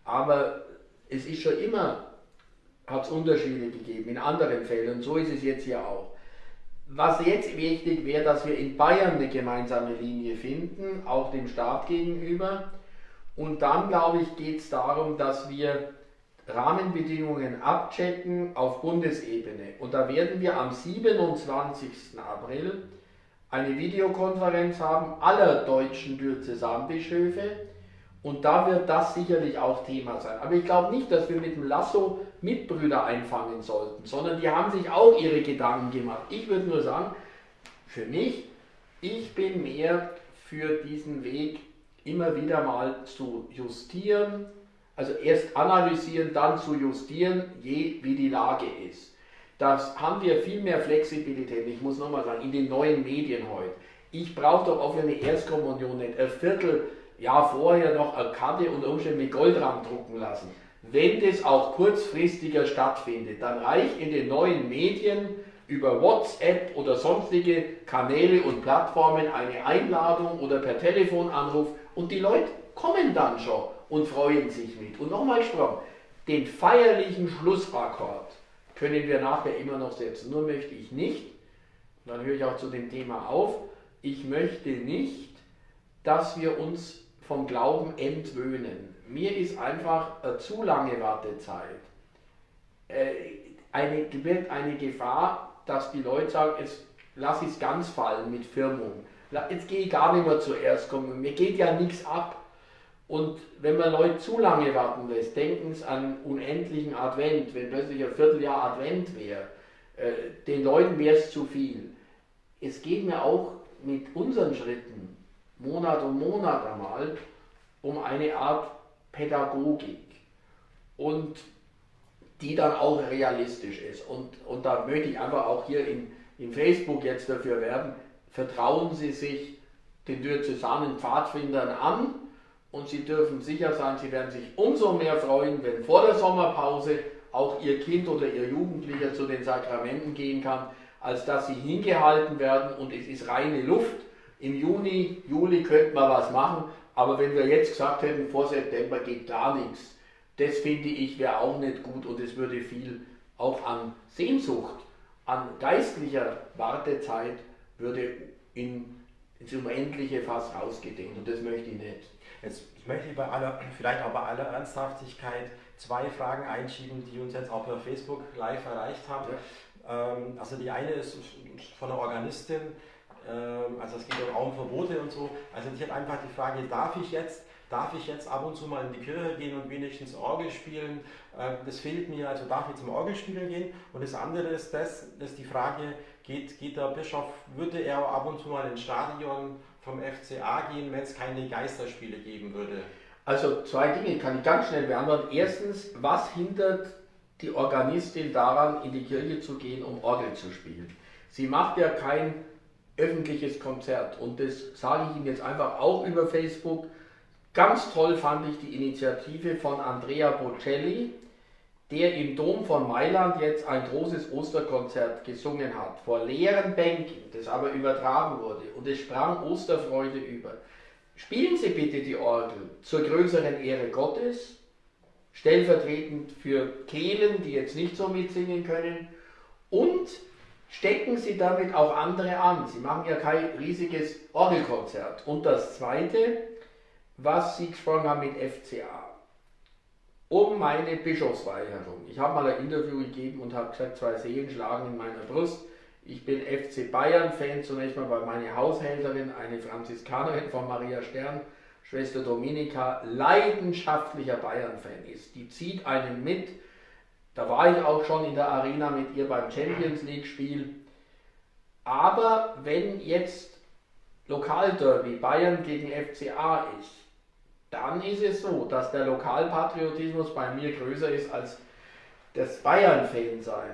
aber es ist schon immer, hat es Unterschiede gegeben in anderen Fällen und so ist es jetzt hier auch. Was jetzt wichtig wäre, dass wir in Bayern eine gemeinsame Linie finden, auch dem Staat gegenüber. Und dann, glaube ich, geht es darum, dass wir Rahmenbedingungen abchecken auf Bundesebene. Und da werden wir am 27. April eine Videokonferenz haben aller deutschen Diözesanbischöfe und da wird das sicherlich auch Thema sein. Aber ich glaube nicht, dass wir mit dem Lasso Mitbrüder einfangen sollten, sondern die haben sich auch ihre Gedanken gemacht. Ich würde nur sagen, für mich, ich bin mehr für diesen Weg immer wieder mal zu justieren, also erst analysieren, dann zu justieren, je wie die Lage ist. Das haben wir viel mehr Flexibilität. Ich muss nochmal sagen, in den neuen Medien heute. Ich brauche doch auch für eine Erstkommunion nicht ein Viertel Jahr vorher noch eine Karte und Umständen mit Goldrand drucken lassen. Wenn das auch kurzfristiger stattfindet, dann reicht in den neuen Medien über WhatsApp oder sonstige Kanäle und Plattformen eine Einladung oder per Telefonanruf und die Leute kommen dann schon und freuen sich mit. Und nochmal gesprochen, den feierlichen Schlussakkord können wir nachher immer noch setzen. Nur möchte ich nicht, und dann höre ich auch zu dem Thema auf, ich möchte nicht, dass wir uns vom Glauben entwöhnen. Mir ist einfach eine zu lange Wartezeit. Äh, eine, wird eine Gefahr, dass die Leute sagen, jetzt lass es ganz fallen mit Firmung. Jetzt gehe ich gar nicht mehr zuerst kommen. Mir geht ja nichts ab. Und wenn man Leute zu lange warten lässt, denken Sie an unendlichen Advent, wenn plötzlich ein Vierteljahr Advent wäre, äh, den Leuten wäre es zu viel. Es geht mir auch mit unseren Schritten Monat um Monat einmal um eine Art Pädagogik und die dann auch realistisch ist. Und, und da möchte ich einfach auch hier in, in Facebook jetzt dafür werben, vertrauen Sie sich den diözesanen Pfadfindern an und Sie dürfen sicher sein, Sie werden sich umso mehr freuen, wenn vor der Sommerpause auch Ihr Kind oder Ihr Jugendlicher zu den Sakramenten gehen kann, als dass Sie hingehalten werden. Und es ist reine Luft. Im Juni, Juli könnte man was machen, aber wenn wir jetzt gesagt hätten, vor September geht gar nichts, das finde ich wäre auch nicht gut. Und es würde viel auch an Sehnsucht, an geistlicher Wartezeit würde in, ins Unendliche fast rausgedehnt. Und das möchte ich nicht. Jetzt möchte ich bei aller, vielleicht auch bei aller Ernsthaftigkeit zwei Fragen einschieben, die uns jetzt auch per Facebook live erreicht haben. Ja. Ähm, also die eine ist von einer Organistin, ähm, also es geht um Raumverbote und so. Also ich habe einfach die Frage, darf ich jetzt, darf ich jetzt ab und zu mal in die Kirche gehen und wenigstens Orgel spielen? Ähm, das fehlt mir, also darf ich zum Orgelspielen gehen? Und das andere ist das, dass die Frage, geht, geht der Bischof, würde er ab und zu mal ins Stadion vom FCA gehen, wenn es keine Geisterspiele geben würde? Also zwei Dinge kann ich ganz schnell beantworten. Erstens, was hindert die Organistin daran, in die Kirche zu gehen, um Orgel zu spielen? Sie macht ja kein öffentliches Konzert. Und das sage ich Ihnen jetzt einfach auch über Facebook. Ganz toll fand ich die Initiative von Andrea Bocelli, der im Dom von Mailand jetzt ein großes Osterkonzert gesungen hat, vor leeren Bänken, das aber übertragen wurde und es sprang Osterfreude über. Spielen Sie bitte die Orgel zur größeren Ehre Gottes, stellvertretend für Kehlen, die jetzt nicht so mitsingen können, und stecken Sie damit auch andere an. Sie machen ja kein riesiges Orgelkonzert. Und das Zweite, was Sie gesprochen haben mit FCA um meine Bischofsweihe herum. Ich habe mal ein Interview gegeben und habe gesagt, zwei Seelen schlagen in meiner Brust. Ich bin FC Bayern-Fan, zunächst mal, weil meine Haushälterin, eine Franziskanerin von Maria Stern, Schwester Dominika, leidenschaftlicher Bayern-Fan ist. Die zieht einen mit. Da war ich auch schon in der Arena mit ihr beim Champions League-Spiel. Aber wenn jetzt Lokalderby Bayern gegen FCA ist, dann ist es so, dass der Lokalpatriotismus bei mir größer ist als das Bayern-Fan-Sein.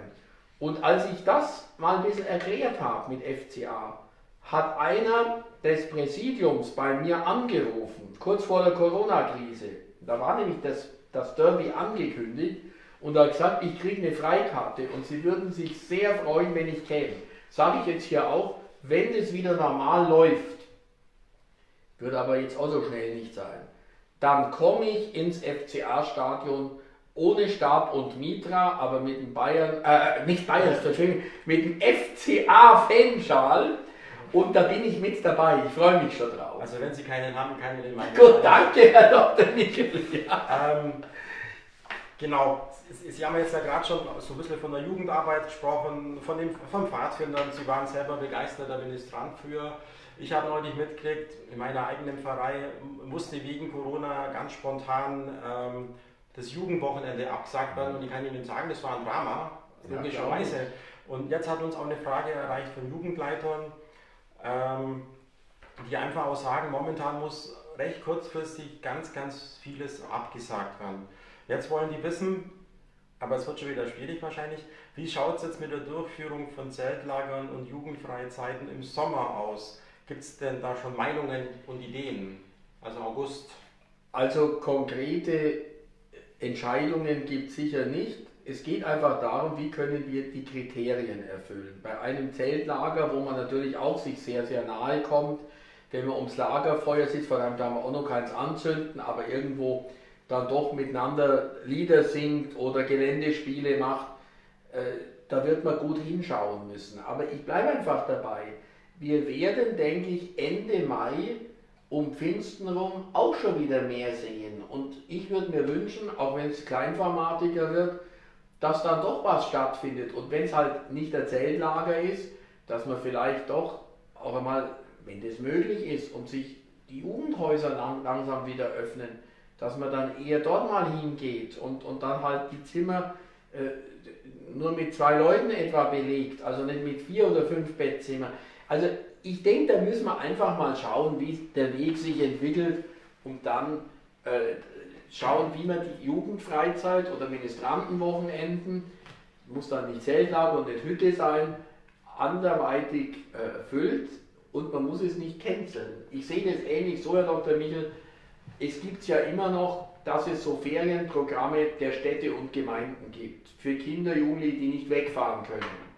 Und als ich das mal ein bisschen erklärt habe mit FCA, hat einer des Präsidiums bei mir angerufen, kurz vor der Corona-Krise. Da war nämlich das, das Derby angekündigt und hat gesagt, ich kriege eine Freikarte und sie würden sich sehr freuen, wenn ich käme. Sage ich jetzt hier auch, wenn es wieder normal läuft, wird aber jetzt auch so schnell nicht sein dann komme ich ins FCA-Stadion ohne Stab und Mitra, aber mit dem Bayern, äh, nicht Bayern, Entschuldigung, mit dem FCA-Fanschal. Und da bin ich mit dabei. Ich freue mich schon drauf. Also wenn Sie keinen haben, kann ich den meinen. Gut, danke, Herr Dr. Nickel. Ja. Ähm, genau, Sie haben jetzt ja gerade schon so ein bisschen von der Jugendarbeit gesprochen, von dem, von Pfadfindern. Sie waren selber begeisterter Ministrant für. Ich habe neulich mitgekriegt, in meiner eigenen Pfarrei musste wegen Corona ganz spontan ähm, das Jugendwochenende abgesagt werden und ich kann Ihnen sagen, das war ein Drama, logischerweise. Ja, und jetzt hat uns auch eine Frage erreicht von Jugendleitern, ähm, die einfach auch sagen, momentan muss recht kurzfristig ganz, ganz vieles abgesagt werden. Jetzt wollen die wissen, aber es wird schon wieder schwierig wahrscheinlich, wie schaut es jetzt mit der Durchführung von Zeltlagern und Jugendfreizeiten im Sommer aus? Gibt es denn da schon Meinungen und Ideen? Also August. Also konkrete Entscheidungen gibt es sicher nicht. Es geht einfach darum, wie können wir die Kriterien erfüllen. Bei einem Zeltlager, wo man natürlich auch sich sehr, sehr nahe kommt, wenn man ums Lagerfeuer sitzt, vor allem da man auch noch keins anzünden, aber irgendwo dann doch miteinander Lieder singt oder Geländespiele macht, äh, da wird man gut hinschauen müssen. Aber ich bleibe einfach dabei wir werden, denke ich, Ende Mai um Pfingsten rum auch schon wieder mehr sehen. Und ich würde mir wünschen, auch wenn es kleinformatiger wird, dass dann doch was stattfindet. Und wenn es halt nicht der Zeltlager ist, dass man vielleicht doch auch einmal, wenn das möglich ist und sich die Jugendhäuser lang, langsam wieder öffnen, dass man dann eher dort mal hingeht und, und dann halt die Zimmer äh, nur mit zwei Leuten etwa belegt, also nicht mit vier oder fünf Bettzimmern. Also ich denke, da müssen wir einfach mal schauen, wie der Weg sich entwickelt und dann äh, schauen, wie man die Jugendfreizeit oder Ministrantenwochenenden, muss dann nicht Zeltlager und nicht Hütte sein, anderweitig äh, füllt und man muss es nicht canceln. Ich sehe das ähnlich so, Herr Dr. Michel, es gibt ja immer noch, dass es so Ferienprogramme der Städte und Gemeinden gibt, für Kinder, Jugendliche, die nicht wegfahren können.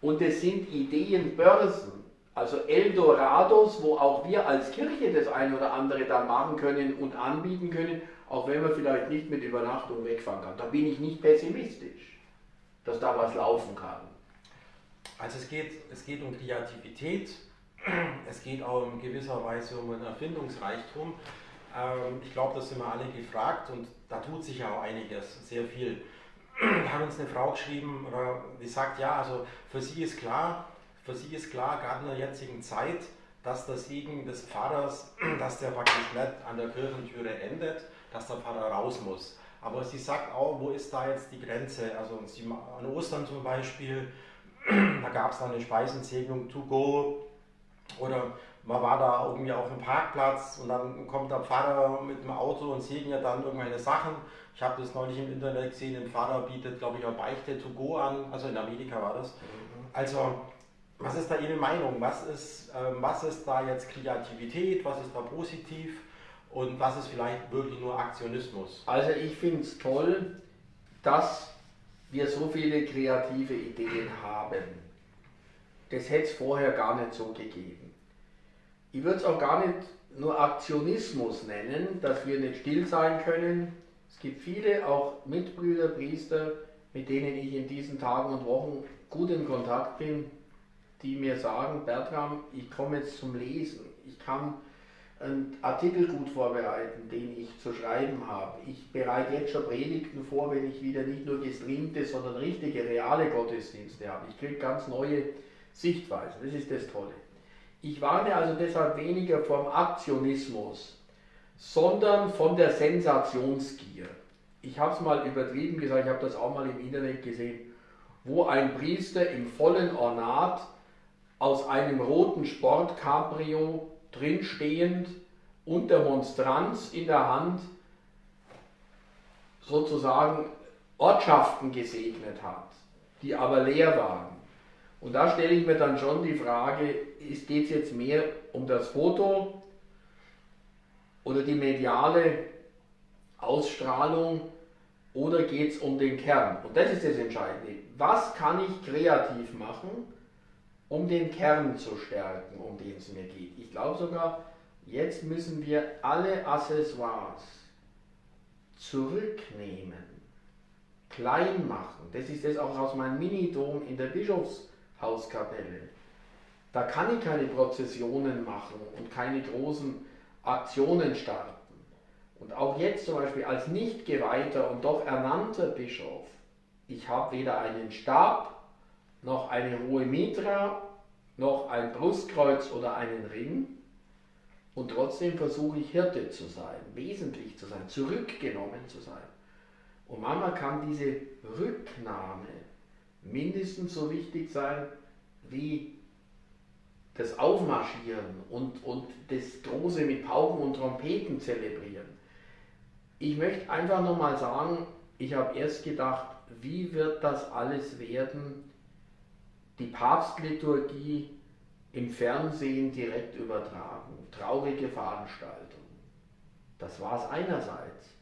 Und es sind Ideenbörsen, also Eldorados, wo auch wir als Kirche das eine oder andere dann machen können und anbieten können, auch wenn man vielleicht nicht mit Übernachtung wegfahren kann. Da bin ich nicht pessimistisch, dass da was laufen kann. Also es geht, es geht um Kreativität, es geht auch in gewisser Weise um einen Erfindungsreichtum. Ähm, ich glaube, das sind wir alle gefragt und da tut sich ja auch einiges, sehr viel. Da hat uns eine Frau geschrieben, die sagt, ja, also für sie ist klar, für sie ist klar, gerade in der jetzigen Zeit, dass der Segen des Pfarrers, dass der praktisch nicht an der Kirchentüre endet, dass der Pfarrer raus muss. Aber sie sagt auch, wo ist da jetzt die Grenze? Also sie, an Ostern zum Beispiel, da gab es dann eine Speisensegnung to go oder man war da irgendwie auf dem Parkplatz und dann kommt der Pfarrer mit dem Auto und segnet dann irgendwelche Sachen. Ich habe das neulich im Internet gesehen, ein Pfarrer bietet, glaube ich, auch Beichte to go an, also in Amerika war das. Mhm. Also was ist da Ihre Meinung? Was ist, ähm, was ist da jetzt Kreativität? Was ist da positiv? Und was ist vielleicht wirklich nur Aktionismus? Also ich finde es toll, dass wir so viele kreative Ideen haben. Das hätte es vorher gar nicht so gegeben. Ich würde es auch gar nicht nur Aktionismus nennen, dass wir nicht still sein können. Es gibt viele, auch Mitbrüder, Priester, mit denen ich in diesen Tagen und Wochen gut in Kontakt bin, die mir sagen, Bertram, ich komme jetzt zum Lesen. Ich kann einen Artikel gut vorbereiten, den ich zu schreiben habe. Ich bereite jetzt schon Predigten vor, wenn ich wieder nicht nur gestreamte, sondern richtige, reale Gottesdienste habe. Ich kriege ganz neue Sichtweisen. Das ist das Tolle. Ich warne also deshalb weniger vom Aktionismus, sondern von der Sensationsgier. Ich habe es mal übertrieben gesagt, ich habe das auch mal im Internet gesehen, wo ein Priester im vollen Ornat aus einem roten Sportcabrio drinstehend und der Monstranz in der Hand sozusagen Ortschaften gesegnet hat, die aber leer waren. Und da stelle ich mir dann schon die Frage, geht es jetzt mehr um das Foto oder die mediale Ausstrahlung oder geht es um den Kern? Und das ist das Entscheidende. Was kann ich kreativ machen, um den Kern zu stärken, um den es mir geht. Ich glaube sogar, jetzt müssen wir alle Accessoires zurücknehmen, klein machen. Das ist das auch aus meinem Minidom in der Bischofshauskapelle. Da kann ich keine Prozessionen machen und keine großen Aktionen starten. Und auch jetzt zum Beispiel als nicht geweihter und doch ernannter Bischof, ich habe weder einen Stab noch eine hohe Mitra, noch ein Brustkreuz oder einen Ring. Und trotzdem versuche ich Hirte zu sein, wesentlich zu sein, zurückgenommen zu sein. Und manchmal kann diese Rücknahme mindestens so wichtig sein wie das Aufmarschieren und, und das Große mit Pauken und Trompeten zelebrieren. Ich möchte einfach nochmal sagen, ich habe erst gedacht, wie wird das alles werden, die Papstliturgie im Fernsehen direkt übertragen. Traurige Veranstaltung. Das war es einerseits.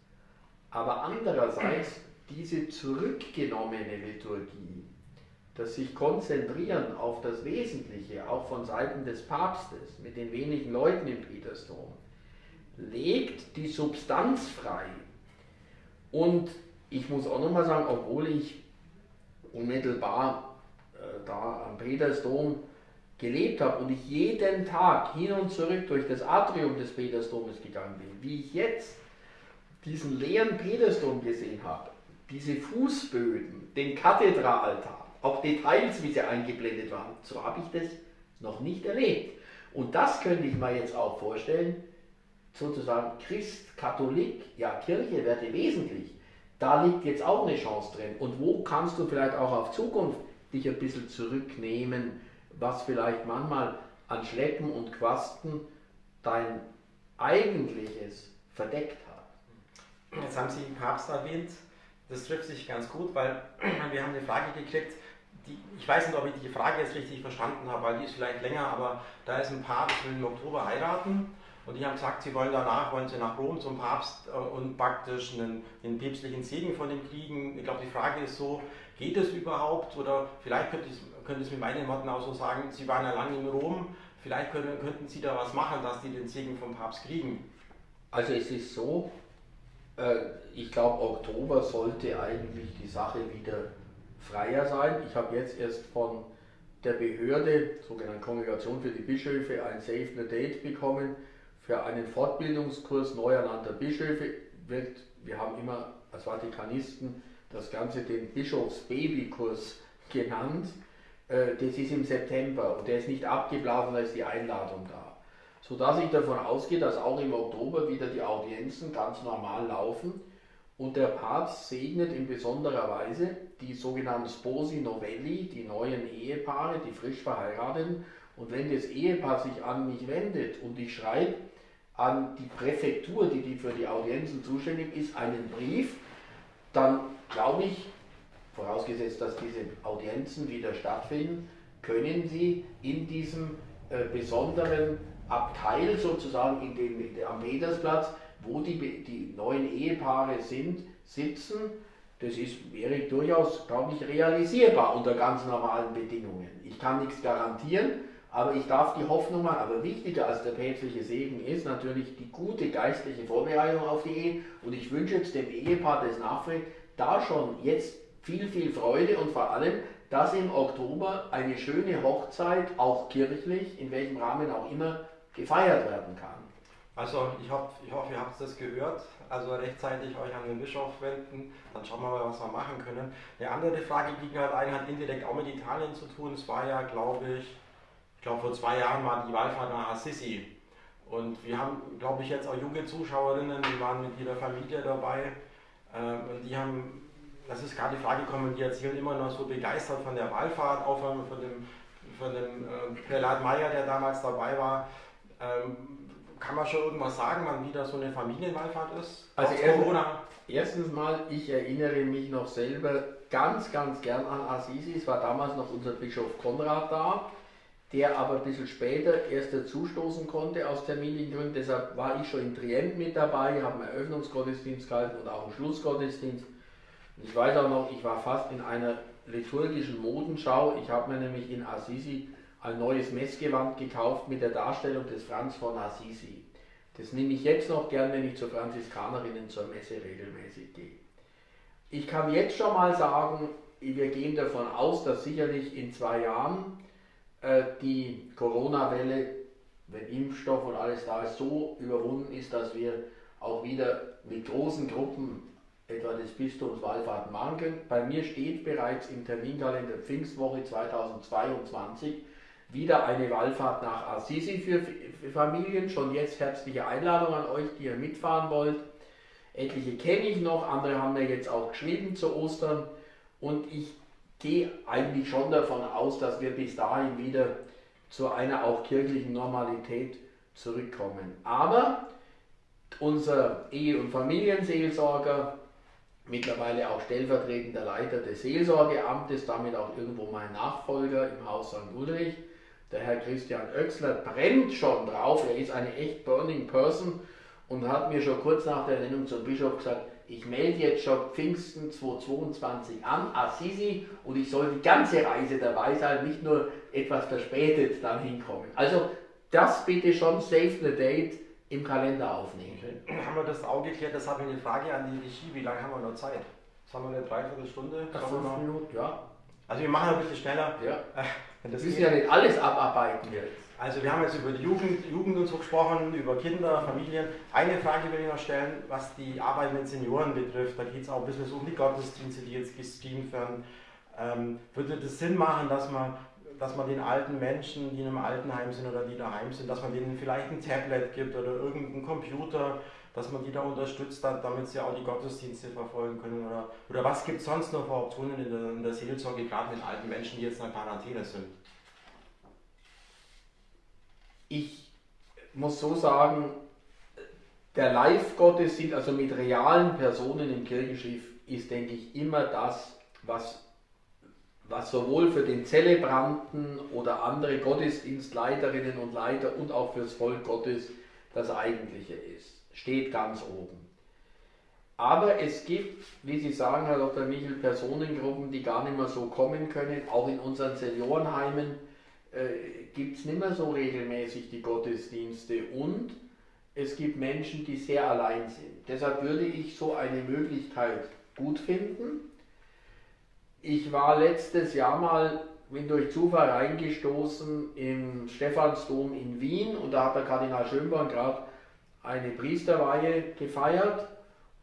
Aber andererseits diese zurückgenommene Liturgie, das sich konzentrieren auf das Wesentliche, auch von Seiten des Papstes, mit den wenigen Leuten im Petersdom, legt die Substanz frei. Und ich muss auch nochmal sagen, obwohl ich unmittelbar da am Petersdom gelebt habe und ich jeden Tag hin und zurück durch das Atrium des Petersdomes gegangen bin, wie ich jetzt diesen leeren Petersdom gesehen habe, diese Fußböden, den Kathedralaltar, auch Details, wie sie eingeblendet waren, so habe ich das noch nicht erlebt. Und das könnte ich mir jetzt auch vorstellen, sozusagen Christ, Katholik, ja Kirche werde wesentlich. Da liegt jetzt auch eine Chance drin. Und wo kannst du vielleicht auch auf Zukunft dich ein bisschen zurücknehmen, was vielleicht manchmal an Schleppen und Quasten dein eigentliches verdeckt hat. Jetzt haben Sie den Papst erwähnt. Das trifft sich ganz gut, weil wir haben eine Frage gekriegt, die, ich weiß nicht, ob ich die Frage jetzt richtig verstanden habe, weil die ist vielleicht länger, aber da ist ein das will im Oktober heiraten und die haben gesagt, sie wollen danach, wollen sie nach Rom zum Papst äh, und praktisch einen, einen päpstlichen Segen von ihm kriegen. Ich glaube, die Frage ist so, geht es überhaupt? Oder vielleicht könnte ich, könnte es mit meinen Worten auch so sagen, Sie waren ja lange in Rom, vielleicht können, könnten Sie da was machen, dass die den Segen vom Papst kriegen. Also es ist so, äh, ich glaube Oktober sollte eigentlich die Sache wieder freier sein. Ich habe jetzt erst von der Behörde, sogenannte Kongregation für die Bischöfe, ein Save the Date bekommen für einen Fortbildungskurs neu ernannter Bischöfe. Wird, wir haben immer als Vatikanisten das Ganze den Bischofsbabykurs genannt. Äh, das ist im September und der ist nicht abgelaufen, da ist die Einladung da. Sodass ich davon ausgehe, dass auch im Oktober wieder die Audienzen ganz normal laufen und der Papst segnet in besonderer Weise die sogenannten Sposi Novelli, die neuen Ehepaare, die frisch verheirateten. Und wenn das Ehepaar sich an mich wendet und ich schreibe an die Präfektur, die, die für die Audienzen zuständig ist, einen Brief, dann glaube ich, vorausgesetzt, dass diese Audienzen wieder stattfinden, können Sie in diesem äh, besonderen Abteil sozusagen in dem, am Petersplatz, wo die, die neuen Ehepaare sind, sitzen. das ist, wäre durchaus, glaube ich, realisierbar unter ganz normalen Bedingungen. Ich kann nichts garantieren, aber ich darf die Hoffnung machen. Aber wichtiger als der päpstliche Segen ist natürlich die gute geistliche Vorbereitung auf die Ehe. Und ich wünsche jetzt dem Ehepaar, das nachfragt, da schon jetzt viel, viel Freude und vor allem, dass im Oktober eine schöne Hochzeit, auch kirchlich, in welchem Rahmen auch immer, gefeiert werden kann. Also ich, hoffe, ich hoffe, ihr habt das gehört. Also rechtzeitig euch an den Bischof wenden, dann schauen wir mal, was wir machen können. Eine andere Frage, die halt ein, hat indirekt auch mit Italien zu tun. Es war ja, glaube ich, ich glaube vor zwei Jahren war die Wallfahrt nach Assisi. Und wir haben, glaube ich, jetzt auch junge Zuschauerinnen, die waren mit ihrer Familie dabei. Ähm, und die haben, das ist gerade die Frage gekommen, die erzählen immer noch so begeistert von der Wallfahrt, auch von, von dem, von dem äh, Prälat Meyer, der damals dabei war. Ähm, kann man schon irgendwas sagen, wann wieder so eine Familienwallfahrt ist? Also erst, Corona? erstens mal, ich erinnere mich noch selber ganz, ganz gern an Assisi. Es war damals noch unser Bischof Konrad da, der aber ein bisschen später erst dazustoßen konnte aus Termingründen. Deshalb war ich schon in Trient mit dabei, habe einen Eröffnungsgottesdienst gehalten und auch einen Schlussgottesdienst. Ich weiß auch noch, ich war fast in einer liturgischen Modenschau. Ich habe mir nämlich in Assisi ein neues Messgewand gekauft mit der Darstellung des Franz von Assisi. Das nehme ich jetzt noch gern, wenn ich zur Franziskanerinnen zur Messe regelmäßig gehe. Ich kann jetzt schon mal sagen, wir gehen davon aus, dass sicherlich in zwei Jahren die Corona-Welle, wenn Impfstoff und alles da ist, so überwunden ist, dass wir auch wieder mit großen Gruppen etwa des Bistums Wallfahrten machen können. Bei mir steht bereits im Terminkalender Pfingstwoche 2022 wieder eine Wallfahrt nach Assisi für Familien. Schon jetzt herzliche Einladung an euch, die ihr mitfahren wollt. Etliche kenne ich noch, andere haben mir jetzt auch geschrieben zu Ostern. Und ich gehe eigentlich schon davon aus, dass wir bis dahin wieder zu einer auch kirchlichen Normalität zurückkommen. Aber unser Ehe- und Familienseelsorger, mittlerweile auch stellvertretender Leiter des Seelsorgeamtes, damit auch irgendwo mein Nachfolger im Haus St. Ulrich, der Herr Christian Oechsler brennt schon drauf, er ist eine echt burning person und hat mir schon kurz nach der Ernennung zum Bischof gesagt, ich melde jetzt schon Pfingsten 2022 an, Assisi, und ich soll die ganze Reise dabei sein, nicht nur etwas verspätet dann hinkommen. Also das bitte schon save the date im Kalender aufnehmen. Haben wir das auch geklärt? Das habe ich eine Frage an die Regie. Wie lange haben wir noch Zeit? Das haben wir eine Dreiviertelstunde? Fünf Minuten, ja. Also wir machen ein bisschen schneller. Ja. Wenn das müssen ja nicht alles abarbeiten jetzt. Also wir haben jetzt über die Jugend, Jugend und so gesprochen, über Kinder, Familien. Eine Frage will ich noch stellen, was die Arbeit mit Senioren betrifft. Da geht es auch ein bisschen um die Gottesdienste, die jetzt gestreamt werden. Ähm, würde das Sinn machen, dass man, dass man den alten Menschen, die in einem Altenheim sind oder die daheim sind, dass man denen vielleicht ein Tablet gibt oder irgendeinen Computer, dass man die da unterstützt, damit sie auch die Gottesdienste verfolgen können? Oder, oder was gibt es sonst noch für Optionen in der, in der Seelsorge, gerade mit alten Menschen, die jetzt in der Quarantäne sind? Ich muss so sagen, der Live-Gottesdienst, also mit realen Personen im Kirchenschiff, ist, denke ich, immer das, was, was sowohl für den Zelebranten oder andere Gottesdienstleiterinnen und Leiter und auch fürs Volk Gottes das Eigentliche ist steht ganz oben. Aber es gibt, wie Sie sagen, Herr Dr. Michel, Personengruppen, die gar nicht mehr so kommen können. Auch in unseren Seniorenheimen äh, gibt es nicht mehr so regelmäßig die Gottesdienste und es gibt Menschen, die sehr allein sind. Deshalb würde ich so eine Möglichkeit gut finden. Ich war letztes Jahr mal, bin durch Zufall reingestoßen im Stephansdom in Wien und da hat der Kardinal Schönborn gerade eine Priesterweihe gefeiert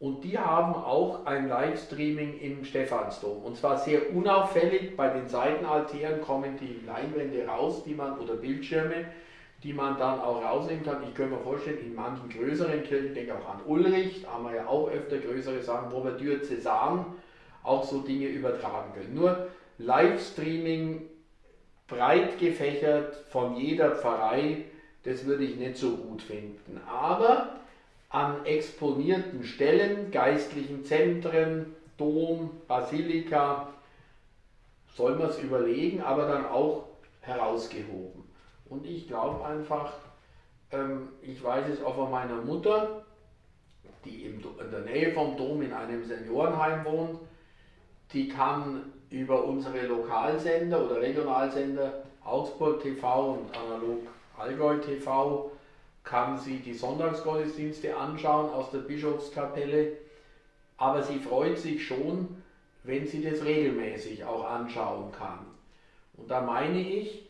und die haben auch ein Livestreaming im Stephansdom. Und zwar sehr unauffällig, bei den Seitenaltären kommen die Leinwände raus, die man, oder Bildschirme, die man dann auch rausnehmen kann. Ich könnte mir vorstellen, in manchen größeren Kirchen, ich denke auch an Ulrich, da haben wir ja auch öfter größere Sachen, wo wir Diözesan auch so Dinge übertragen können. Nur Livestreaming breit gefächert von jeder Pfarrei das würde ich nicht so gut finden. Aber an exponierten Stellen, geistlichen Zentren, Dom, Basilika, soll man es überlegen, aber dann auch herausgehoben. Und ich glaube einfach, ähm, ich weiß es auch von meiner Mutter, die in der Nähe vom Dom in einem Seniorenheim wohnt, die kann über unsere Lokalsender oder Regionalsender Augsburg TV und analog Allgäu TV kann sie die Sonntagsgottesdienste anschauen aus der Bischofskapelle, aber sie freut sich schon, wenn sie das regelmäßig auch anschauen kann. Und da meine ich,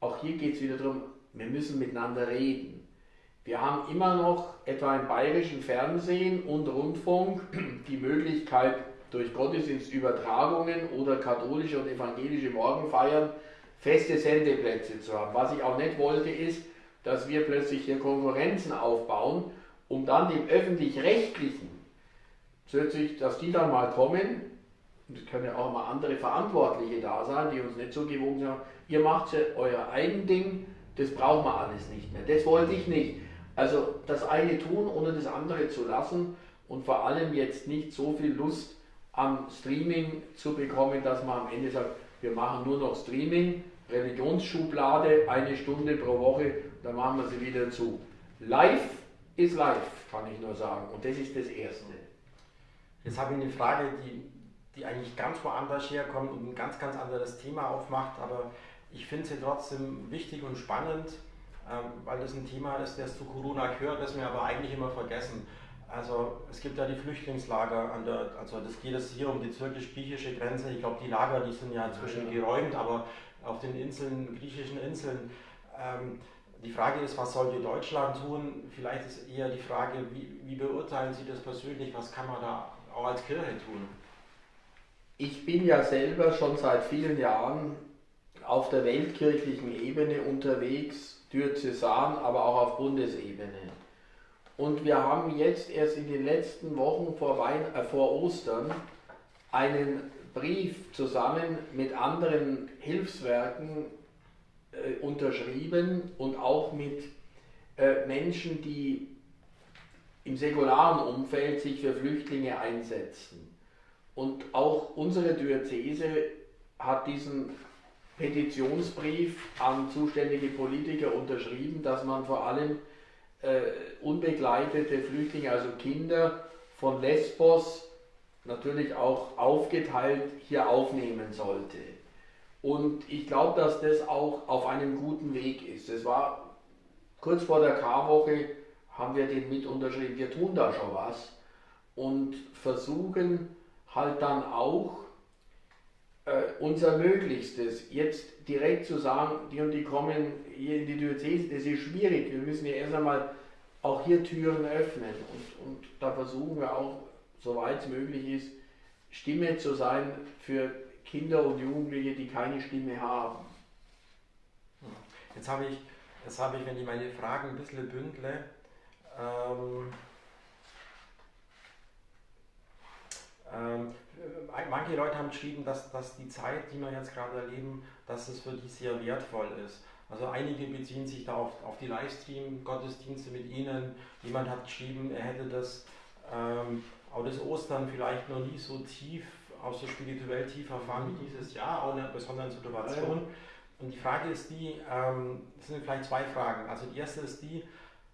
auch hier geht es wieder darum, wir müssen miteinander reden. Wir haben immer noch etwa im bayerischen Fernsehen und Rundfunk die Möglichkeit, durch Gottesdienstübertragungen oder katholische und evangelische Morgenfeiern feste Sendeplätze zu haben. Was ich auch nicht wollte, ist, dass wir plötzlich hier Konkurrenzen aufbauen, um dann dem öffentlich-rechtlichen, dass die dann mal kommen, und es können ja auch mal andere Verantwortliche da sein, die uns nicht so gewogen sind, ihr macht ja euer eigen Ding, das brauchen wir alles nicht mehr. Das wollte ich nicht. Also das eine tun, ohne das andere zu lassen und vor allem jetzt nicht so viel Lust am Streaming zu bekommen, dass man am Ende sagt, wir machen nur noch Streaming, Religionsschublade, eine Stunde pro Woche, dann machen wir sie wieder zu. Live ist live, kann ich nur sagen. Und das ist das Erste. Jetzt habe ich eine Frage, die, die eigentlich ganz woanders herkommt und ein ganz, ganz anderes Thema aufmacht, aber ich finde sie trotzdem wichtig und spannend, ähm, weil das ein Thema ist, das zu Corona gehört, das wir aber eigentlich immer vergessen. Also es gibt ja die Flüchtlingslager, an der, also das geht es hier um die türkisch-griechische Grenze. Ich glaube, die Lager, die sind ja inzwischen ja, ja. geräumt, aber auf den Inseln, griechischen Inseln. Ähm, die Frage ist, was sollte Deutschland tun? Vielleicht ist eher die Frage, wie, wie beurteilen Sie das persönlich? Was kann man da auch als Kirche tun? Ich bin ja selber schon seit vielen Jahren auf der weltkirchlichen Ebene unterwegs, diözesan, aber auch auf Bundesebene. Und wir haben jetzt erst in den letzten Wochen vor, Wein äh, vor Ostern einen Brief zusammen mit anderen Hilfswerken äh, unterschrieben und auch mit äh, Menschen, die im säkularen Umfeld sich für Flüchtlinge einsetzen. Und auch unsere Diözese hat diesen Petitionsbrief an zuständige Politiker unterschrieben, dass man vor allem äh, unbegleitete Flüchtlinge, also Kinder von Lesbos, natürlich auch aufgeteilt hier aufnehmen sollte. Und ich glaube, dass das auch auf einem guten Weg ist. Es war kurz vor der Karwoche, haben wir den mit unterschrieben, wir tun da schon was und versuchen halt dann auch äh, unser Möglichstes. Jetzt direkt zu sagen, die und die kommen hier in die Diözese, das ist schwierig. Wir müssen ja erst einmal auch hier Türen öffnen und, und da versuchen wir auch, soweit es möglich ist, Stimme zu sein für Kinder und Jugendliche, die keine Stimme haben. Jetzt habe ich, jetzt habe ich, wenn ich meine Fragen ein bisschen bündle, ähm, ähm, manche Leute haben geschrieben, dass, dass die Zeit, die wir jetzt gerade erleben, dass es für die sehr wertvoll ist. Also einige beziehen sich da auf, auf die Livestream-Gottesdienste mit Ihnen. Jemand hat geschrieben, er hätte das, ähm, auch das Ostern vielleicht noch nie so tief, auch so spirituell tief erfahren wie dieses Jahr, auch in einer besonderen Situation. Und die Frage ist die, ähm, das sind vielleicht zwei Fragen. Also die erste ist die,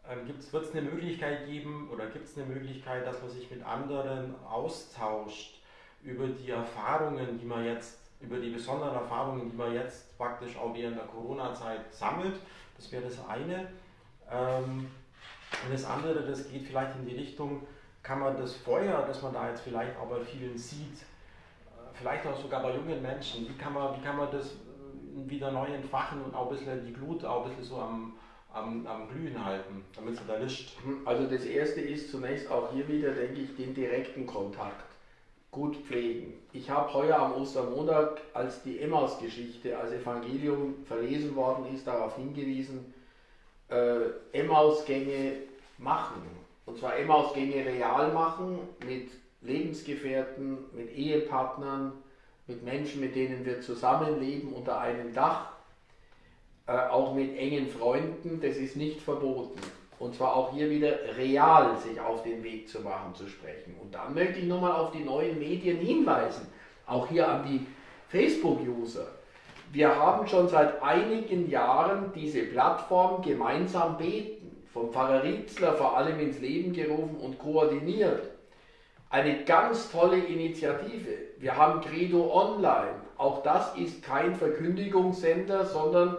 ähm, wird es eine Möglichkeit geben oder gibt es eine Möglichkeit, dass man sich mit anderen austauscht über die Erfahrungen, die man jetzt, über die besonderen Erfahrungen, die man jetzt praktisch auch während der Corona-Zeit sammelt. Das wäre das eine. Ähm, und das andere, das geht vielleicht in die Richtung, kann man das Feuer, das man da jetzt vielleicht auch bei vielen sieht, vielleicht auch sogar bei jungen Menschen, wie kann man, wie kann man das äh, wieder neu entfachen und auch ein bisschen die Glut auch ein bisschen so am, am, am Glühen halten, damit sie da lischt? Also das erste ist zunächst auch hier wieder, denke ich, den direkten Kontakt gut pflegen. Ich habe heuer am Ostermontag, als die Emmaus-Geschichte als Evangelium verlesen worden ist, darauf hingewiesen, äh, Emmausgänge machen. Und zwar Emmausgänge real machen mit Lebensgefährten, mit Ehepartnern, mit Menschen, mit denen wir zusammenleben unter einem Dach, äh, auch mit engen Freunden, das ist nicht verboten und zwar auch hier wieder real sich auf den Weg zu machen, zu sprechen. Und dann möchte ich nochmal auf die neuen Medien hinweisen, auch hier an die Facebook-User. Wir haben schon seit einigen Jahren diese Plattform gemeinsam beten, vom Pfarrer Rietzler vor allem ins Leben gerufen und koordiniert. Eine ganz tolle Initiative. Wir haben Credo Online. Auch das ist kein Verkündigungssender, sondern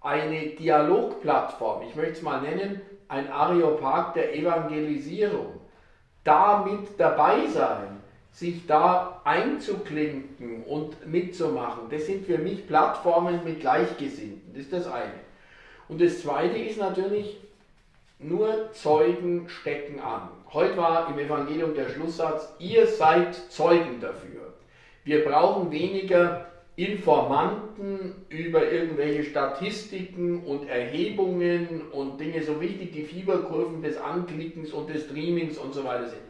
eine Dialogplattform. Ich möchte es mal nennen, ein Areopag der Evangelisierung. Da mit dabei sein, sich da einzuklinken und mitzumachen, das sind für mich Plattformen mit Gleichgesinnten. Das ist das eine. Und das zweite ist natürlich, nur Zeugen stecken an. Heute war im Evangelium der Schlusssatz, ihr seid Zeugen dafür. Wir brauchen weniger Informanten über irgendwelche Statistiken und Erhebungen und Dinge so wichtig, die Fieberkurven des Anklickens und des Streamings und so weiter sind.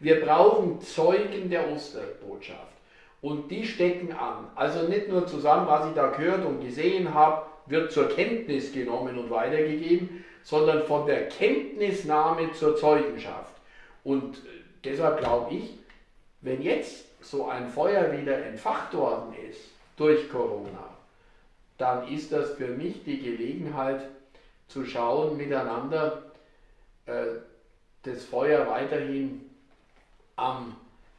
Wir brauchen Zeugen der Osterbotschaft. Und die stecken an. Also nicht nur zusammen, was ich da gehört und gesehen habe, wird zur Kenntnis genommen und weitergegeben, sondern von der Kenntnisnahme zur Zeugenschaft. Und deshalb glaube ich, wenn jetzt so ein Feuer wieder entfacht worden ist durch Corona, dann ist das für mich die Gelegenheit zu schauen, miteinander äh, das Feuer weiterhin am,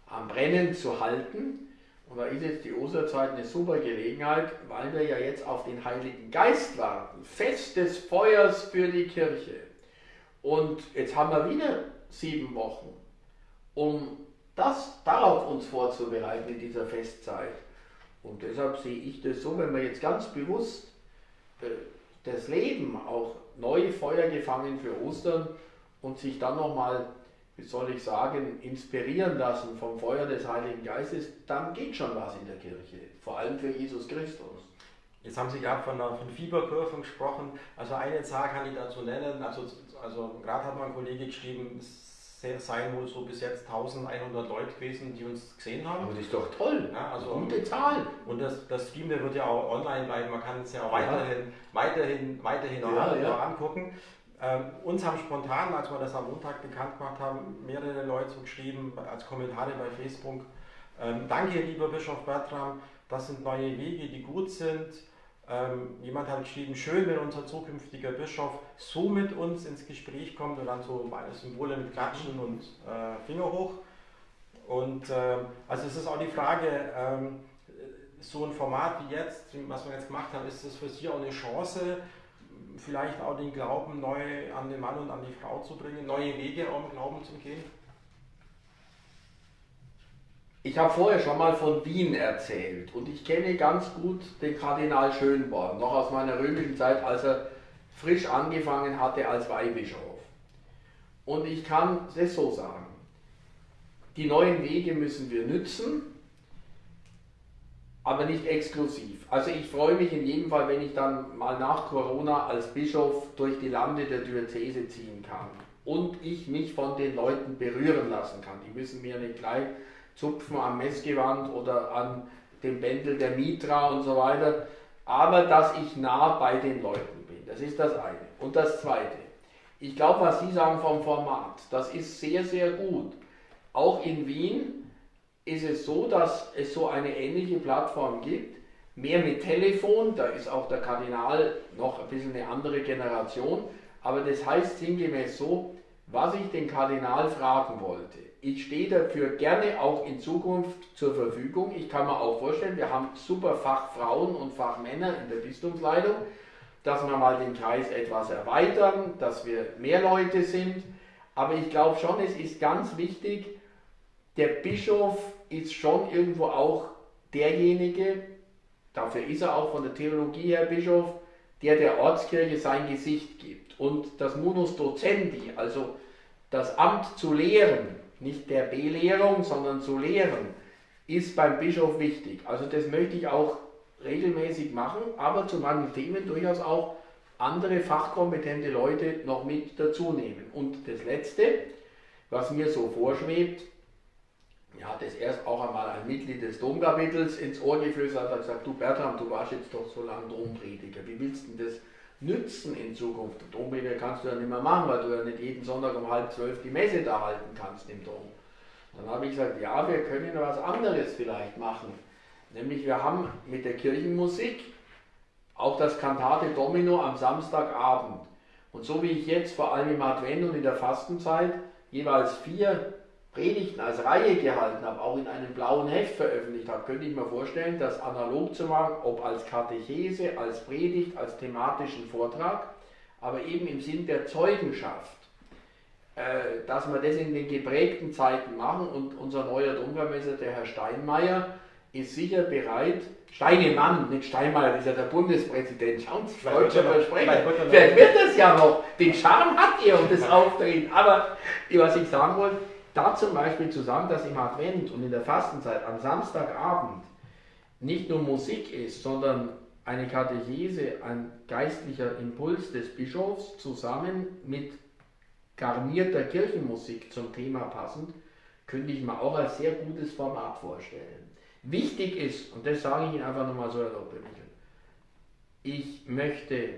am Brennen zu halten. Und da ist jetzt die Osterzeit eine super Gelegenheit, weil wir ja jetzt auf den Heiligen Geist warten. Fest des Feuers für die Kirche. Und jetzt haben wir wieder sieben Wochen, um das darauf uns vorzubereiten in dieser Festzeit. Und deshalb sehe ich das so, wenn wir jetzt ganz bewusst äh, das Leben auch neu Feuer gefangen für Ostern und sich dann nochmal wie soll ich sagen, inspirieren lassen vom Feuer des Heiligen Geistes, dann geht schon was in der Kirche, vor allem für Jesus Christus. Jetzt haben Sie gerade von, von Fieberkurven gesprochen. Also eine Zahl kann ich dazu nennen. Also, also gerade hat mein Kollege geschrieben, es seien wohl so bis jetzt 1100 Leute gewesen, die uns gesehen haben. Aber das ist doch toll. Ja, also, Gute Zahl. Und das, das Stream der wird ja auch online bleiben. Man kann es ja auch weiterhin, weiterhin, weiterhin ja. angucken. Ähm, uns haben spontan, als wir das am Montag bekannt gemacht haben, mehrere Leute so geschrieben, als Kommentare bei Facebook. Ähm, danke, lieber Bischof Bertram, das sind neue Wege, die gut sind. Ähm, jemand hat geschrieben, schön, wenn unser zukünftiger Bischof so mit uns ins Gespräch kommt und dann so Symbole mit Klatschen und äh, Finger hoch. Und äh, also es ist auch die Frage, ähm, so ein Format wie jetzt, was wir jetzt gemacht haben, ist das für Sie auch eine Chance, vielleicht auch den Glauben neu an den Mann und an die Frau zu bringen, neue Wege auch im Glauben zu gehen? Ich habe vorher schon mal von Wien erzählt und ich kenne ganz gut den Kardinal Schönborn, noch aus meiner römischen Zeit, als er frisch angefangen hatte als Weihbischof. Und ich kann es so sagen, die neuen Wege müssen wir nützen, aber nicht exklusiv. Also ich freue mich in jedem Fall, wenn ich dann mal nach Corona als Bischof durch die Lande der Diözese ziehen kann und ich mich von den Leuten berühren lassen kann. Die müssen mir nicht gleich zupfen am Messgewand oder an dem Bändel der Mitra und so weiter, aber dass ich nah bei den Leuten bin. Das ist das eine. Und das zweite. Ich glaube, was Sie sagen vom Format, das ist sehr, sehr gut. Auch in Wien ist es so, dass es so eine ähnliche Plattform gibt, mehr mit Telefon, da ist auch der Kardinal noch ein bisschen eine andere Generation, aber das heißt sinngemäß so, was ich den Kardinal fragen wollte. Ich stehe dafür gerne auch in Zukunft zur Verfügung. Ich kann mir auch vorstellen, wir haben super Fachfrauen und Fachmänner in der Bistumsleitung, dass wir mal den Kreis etwas erweitern, dass wir mehr Leute sind. Aber ich glaube schon, es ist ganz wichtig, der Bischof ist schon irgendwo auch derjenige, dafür ist er auch von der Theologie her Bischof, der der Ortskirche sein Gesicht gibt. Und das Munus Docendi, also das Amt zu lehren, nicht der Belehrung, sondern zu lehren, ist beim Bischof wichtig. Also das möchte ich auch regelmäßig machen, aber zu manchen Themen durchaus auch andere fachkompetente Leute noch mit dazu nehmen. Und das Letzte, was mir so vorschwebt, hat es erst auch einmal ein Mitglied des Domkapitels ins Ohr geflüstert, hat gesagt, du Bertram, du warst jetzt doch so lange Domprediger, wie willst du denn das nützen in Zukunft? Domprediger kannst du ja nicht mehr machen, weil du ja nicht jeden Sonntag um halb zwölf die Messe da halten kannst im Dom. Dann habe ich gesagt, ja, wir können was anderes vielleicht machen. Nämlich wir haben mit der Kirchenmusik auch das Cantate Domino am Samstagabend. Und so wie ich jetzt vor allem im Advent und in der Fastenzeit jeweils vier Predigten als Reihe gehalten habe, auch in einem blauen Heft veröffentlicht habe, könnte ich mir vorstellen, das analog zu machen, ob als Katechese, als Predigt, als thematischen Vortrag, aber eben im Sinn der Zeugenschaft, äh, dass wir das in den geprägten Zeiten machen. Und unser neuer Domvermesser, der Herr Steinmeier, ist sicher bereit, Steinemann, nicht Steinmeier, das ist ja der Bundespräsident, schauen Sie, deutscher Versprecher, vielleicht wird das ja noch, den Charme hat er und das Auftreten, aber was ich sagen wollte, da zum Beispiel zu sagen, dass im Advent und in der Fastenzeit am Samstagabend nicht nur Musik ist, sondern eine Katechese, ein geistlicher Impuls des Bischofs zusammen mit garnierter Kirchenmusik zum Thema passend, könnte ich mir auch als sehr gutes Format vorstellen. Wichtig ist, und das sage ich Ihnen einfach nochmal so erlaubt, ich möchte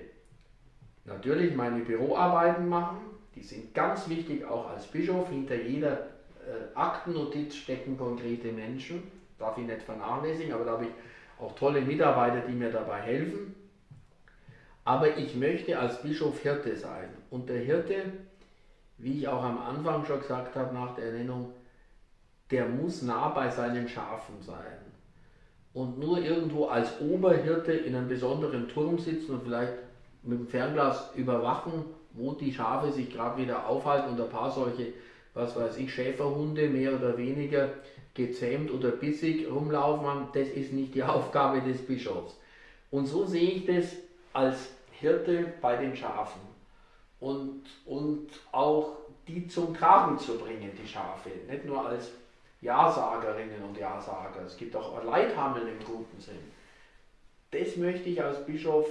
natürlich meine Büroarbeiten machen, die sind ganz wichtig auch als Bischof. Hinter jeder äh, Aktennotiz stecken konkrete Menschen, darf ich nicht vernachlässigen, aber da habe ich auch tolle Mitarbeiter, die mir dabei helfen. Aber ich möchte als Bischof Hirte sein. Und der Hirte, wie ich auch am Anfang schon gesagt habe nach der Ernennung, der muss nah bei seinen Schafen sein. Und nur irgendwo als Oberhirte in einem besonderen Turm sitzen und vielleicht mit dem Fernglas überwachen, wo die Schafe sich gerade wieder aufhalten und ein paar solche, was weiß ich, Schäferhunde mehr oder weniger gezähmt oder bissig rumlaufen, das ist nicht die Aufgabe des Bischofs. Und so sehe ich das als Hirte bei den Schafen und, und auch die zum Tragen zu bringen, die Schafe, nicht nur als Ja-Sagerinnen und Ja-Sager. Es gibt auch Leithammel im guten Sinn. Das möchte ich als Bischof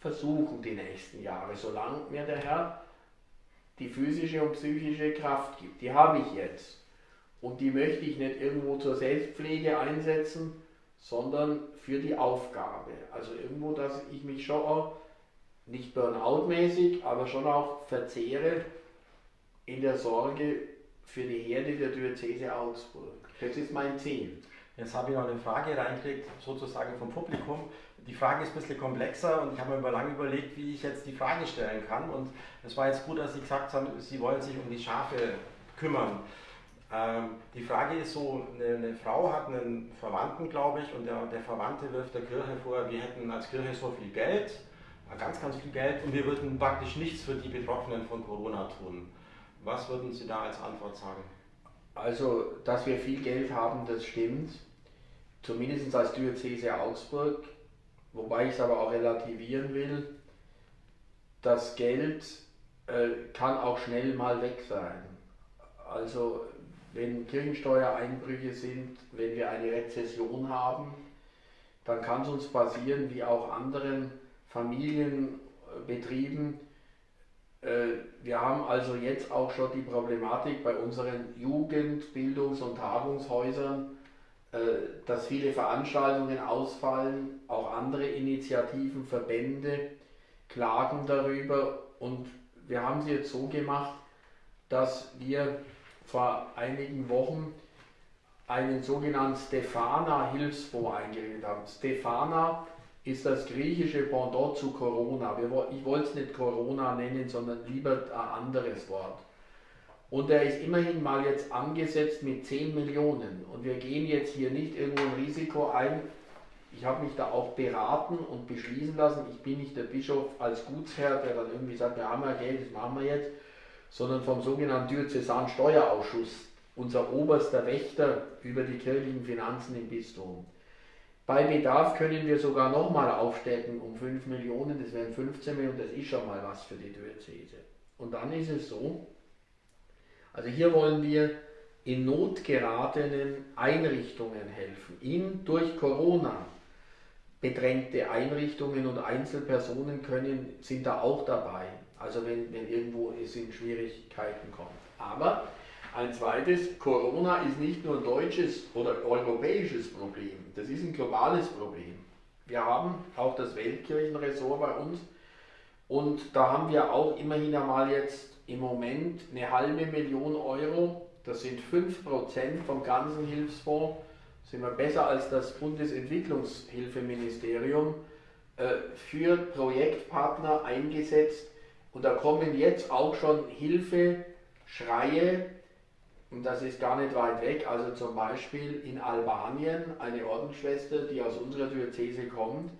versuchen die nächsten Jahre, solange mir der Herr die physische und psychische Kraft gibt. Die habe ich jetzt. Und die möchte ich nicht irgendwo zur Selbstpflege einsetzen, sondern für die Aufgabe. Also irgendwo, dass ich mich schon auch, nicht Burnout-mäßig, aber schon auch verzehre in der Sorge für die Herde der Diözese Augsburg. Das ist mein Ziel. Jetzt habe ich noch eine Frage reingekriegt, sozusagen vom Publikum. Die Frage ist ein bisschen komplexer und ich habe mir lange überlegt, wie ich jetzt die Frage stellen kann. Und es war jetzt gut, dass Sie gesagt haben, Sie wollen sich um die Schafe kümmern. Ähm, die Frage ist so, eine, eine, Frau hat einen Verwandten, glaube ich, und der, der Verwandte wirft der Kirche vor, wir hätten als Kirche so viel Geld, ganz, ganz viel Geld, und wir würden praktisch nichts für die Betroffenen von Corona tun. Was würden Sie da als Antwort sagen? Also, dass wir viel Geld haben, das stimmt. Zumindest als Diözese Augsburg. Wobei ich es aber auch relativieren will. Das Geld äh, kann auch schnell mal weg sein. Also wenn Kirchensteuereinbrüche sind, wenn wir eine Rezession haben, dann kann es uns passieren, wie auch anderen Familienbetrieben. Äh, wir haben also jetzt auch schon die Problematik bei unseren Jugend-, Bildungs- und Tagungshäusern, dass viele Veranstaltungen ausfallen, auch andere Initiativen, Verbände klagen darüber und wir haben sie jetzt so gemacht, dass wir vor einigen Wochen einen sogenannten Stefana-Hilfsfonds eingerichtet haben. Stefana ist das griechische Pendant zu Corona. Ich wollte es nicht Corona nennen, sondern lieber ein anderes Wort. Und er ist immerhin mal jetzt angesetzt mit 10 Millionen. Und wir gehen jetzt hier nicht irgendwo ein Risiko ein. Ich habe mich da auch beraten und beschließen lassen. Ich bin nicht der Bischof als Gutsherr, der dann irgendwie sagt, wir haben ja Geld, das machen wir jetzt sondern vom sogenannten Diözesan Steuerausschuss, unser oberster Wächter über die kirchlichen Finanzen im Bistum. Bei Bedarf können wir sogar nochmal aufstecken um 5 Millionen, das wären 15 Millionen, das ist schon mal was für die Diözese. Und dann ist es so, also hier wollen wir in Not geratenen Einrichtungen helfen, in durch Corona bedrängte Einrichtungen und Einzelpersonen können, sind da auch dabei. Also wenn, wenn irgendwo es in Schwierigkeiten kommt. Aber ein zweites, Corona ist nicht nur ein deutsches oder europäisches Problem, das ist ein globales Problem. Wir haben auch das Weltkirchenressort bei uns und da haben wir auch immerhin einmal jetzt im Moment eine halbe Million Euro, das sind 5% vom ganzen Hilfsfonds, sind wir besser als das Bundesentwicklungshilfeministerium, äh, für Projektpartner eingesetzt, und da kommen jetzt auch schon Hilfeschreie. Und das ist gar nicht weit weg, also zum Beispiel in Albanien eine Ordensschwester, die aus unserer Diözese kommt,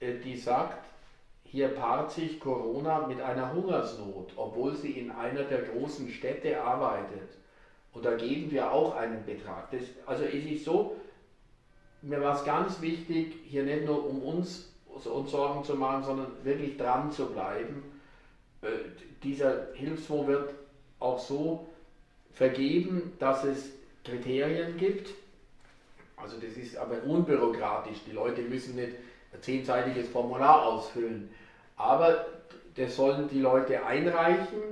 äh, die sagt, hier paart sich Corona mit einer Hungersnot, obwohl sie in einer der großen Städte arbeitet. Und da geben wir auch einen Betrag. Das, also es ist so, mir war es ganz wichtig, hier nicht nur um uns, uns Sorgen zu machen, sondern wirklich dran zu bleiben. Äh, dieser Hilfsfonds wird auch so vergeben, dass es Kriterien gibt. Also das ist aber unbürokratisch. Die Leute müssen nicht ein zehnseitiges Formular ausfüllen. Aber das sollen die Leute einreichen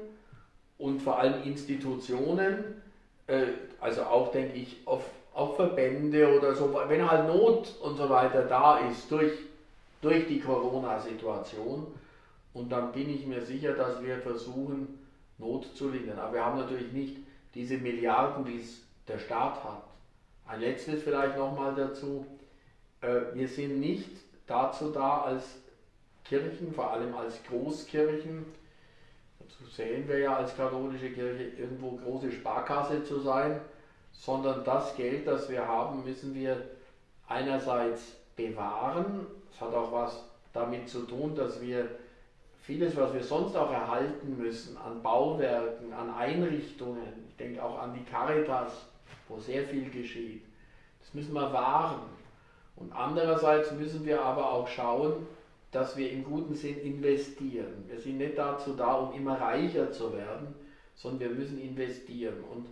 und vor allem Institutionen, äh, also auch denke ich auf, auf Verbände oder so, wenn halt Not und so weiter da ist durch, durch die Corona-Situation. Und dann bin ich mir sicher, dass wir versuchen, Not zu lindern. Aber wir haben natürlich nicht diese Milliarden, die es der Staat hat. Ein letztes vielleicht nochmal dazu. Äh, wir sind nicht dazu da, als Kirchen, vor allem als Großkirchen, dazu sehen wir ja als katholische Kirche irgendwo große Sparkasse zu sein, sondern das Geld, das wir haben, müssen wir einerseits bewahren. Es hat auch was damit zu tun, dass wir vieles, was wir sonst auch erhalten müssen, an Bauwerken, an Einrichtungen, ich denke auch an die Caritas, wo sehr viel geschieht, das müssen wir wahren. Und andererseits müssen wir aber auch schauen, dass wir im guten Sinn investieren. Wir sind nicht dazu da, um immer reicher zu werden, sondern wir müssen investieren. Und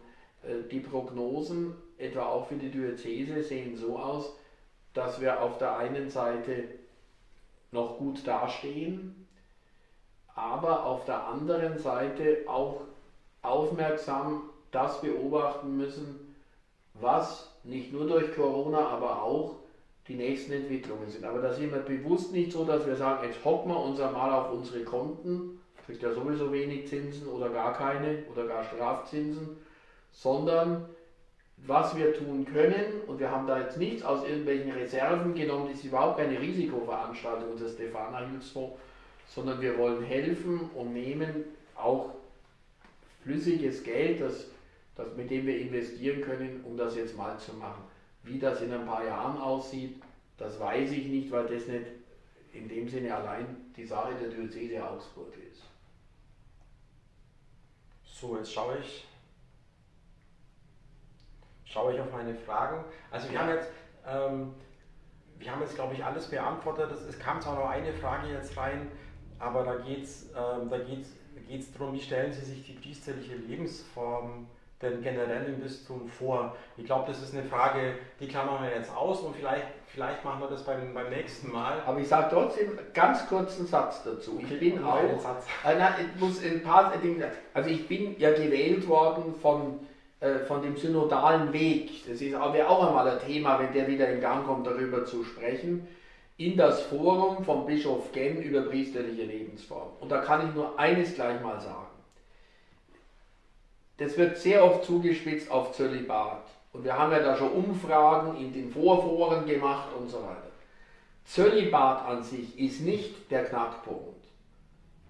äh, die Prognosen, etwa auch für die Diözese, sehen so aus, dass wir auf der einen Seite noch gut dastehen, aber auf der anderen Seite auch aufmerksam das beobachten müssen, was nicht nur durch Corona, aber auch die nächsten Entwicklungen sind. Aber da sind wir bewusst nicht so, dass wir sagen, jetzt hocken wir uns einmal auf unsere Konten, kriegt ja sowieso wenig Zinsen oder gar keine oder gar Strafzinsen, sondern was wir tun können, und wir haben da jetzt nichts aus irgendwelchen Reserven genommen, das ist überhaupt keine Risikoveranstaltung des Stefana Hilfsfonds, sondern wir wollen helfen und nehmen auch flüssiges Geld, das, das, mit dem wir investieren können, um das jetzt mal zu machen. Wie das in ein paar Jahren aussieht, das weiß ich nicht, weil das nicht in dem Sinne allein die Sache der Diözese Augsburg ist. So, jetzt schaue ich, schaue ich auf meine Fragen. Also wir haben jetzt, ähm, wir haben jetzt glaube ich alles beantwortet. Es kam zwar noch eine Frage jetzt rein, aber da geht es ähm, da geht's, geht's darum, wie stellen Sie sich die priesterliche Lebensform denn generell im Bistum vor? Ich glaube, das ist eine Frage, die klammern wir jetzt aus und vielleicht, vielleicht machen wir das beim, beim nächsten Mal. Aber ich sage trotzdem ganz kurzen Satz dazu. Okay, ich bin auch, äh, na, ich muss ein paar Dinge, also ich bin ja gewählt worden von, äh, von dem synodalen Weg. Das ist wäre auch einmal ein Thema, wenn der wieder in Gang kommt, darüber zu sprechen in das Forum vom Bischof Genn über priesterliche Lebensform. Und da kann ich nur eines gleich mal sagen. Das wird sehr oft zugespitzt auf Zölibat. Und wir haben ja da schon Umfragen in den Vorforen gemacht und so weiter. Zölibat an sich ist nicht der Knackpunkt.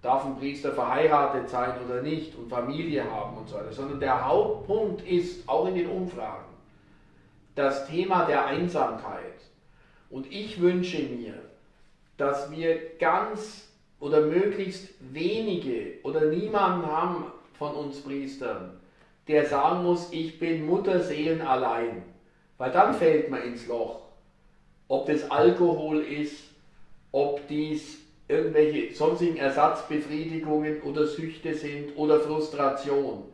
Darf ein Priester verheiratet sein oder nicht und Familie haben und so weiter, sondern der Hauptpunkt ist, auch in den Umfragen, das Thema der Einsamkeit. Und ich wünsche mir, dass wir ganz oder möglichst wenige oder niemanden haben von uns Priestern, der sagen muss, ich bin Mutterseelen allein. Weil dann fällt man ins Loch. Ob das Alkohol ist, ob dies irgendwelche sonstigen Ersatzbefriedigungen oder Süchte sind oder Frustration.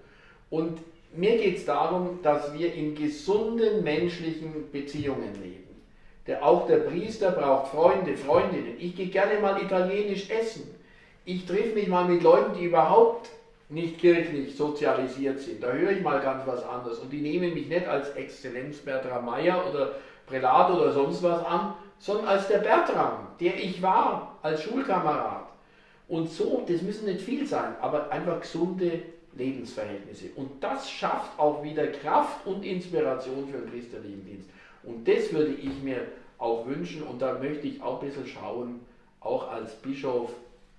Und mir geht es darum, dass wir in gesunden menschlichen Beziehungen leben. Der, auch der Priester braucht Freunde, Freundinnen. Ich gehe gerne mal italienisch essen. Ich treffe mich mal mit Leuten, die überhaupt nicht kirchlich sozialisiert sind. Da höre ich mal ganz was anderes. Und die nehmen mich nicht als Exzellenz Bertram Meyer oder Prälat oder sonst was an, sondern als der Bertram, der ich war, als Schulkamerad. Und so, das müssen nicht viel sein, aber einfach gesunde Lebensverhältnisse. Und das schafft auch wieder Kraft und Inspiration für den priesterlichen Dienst. Und das würde ich mir auch wünschen und da möchte ich auch ein bisschen schauen, auch als Bischof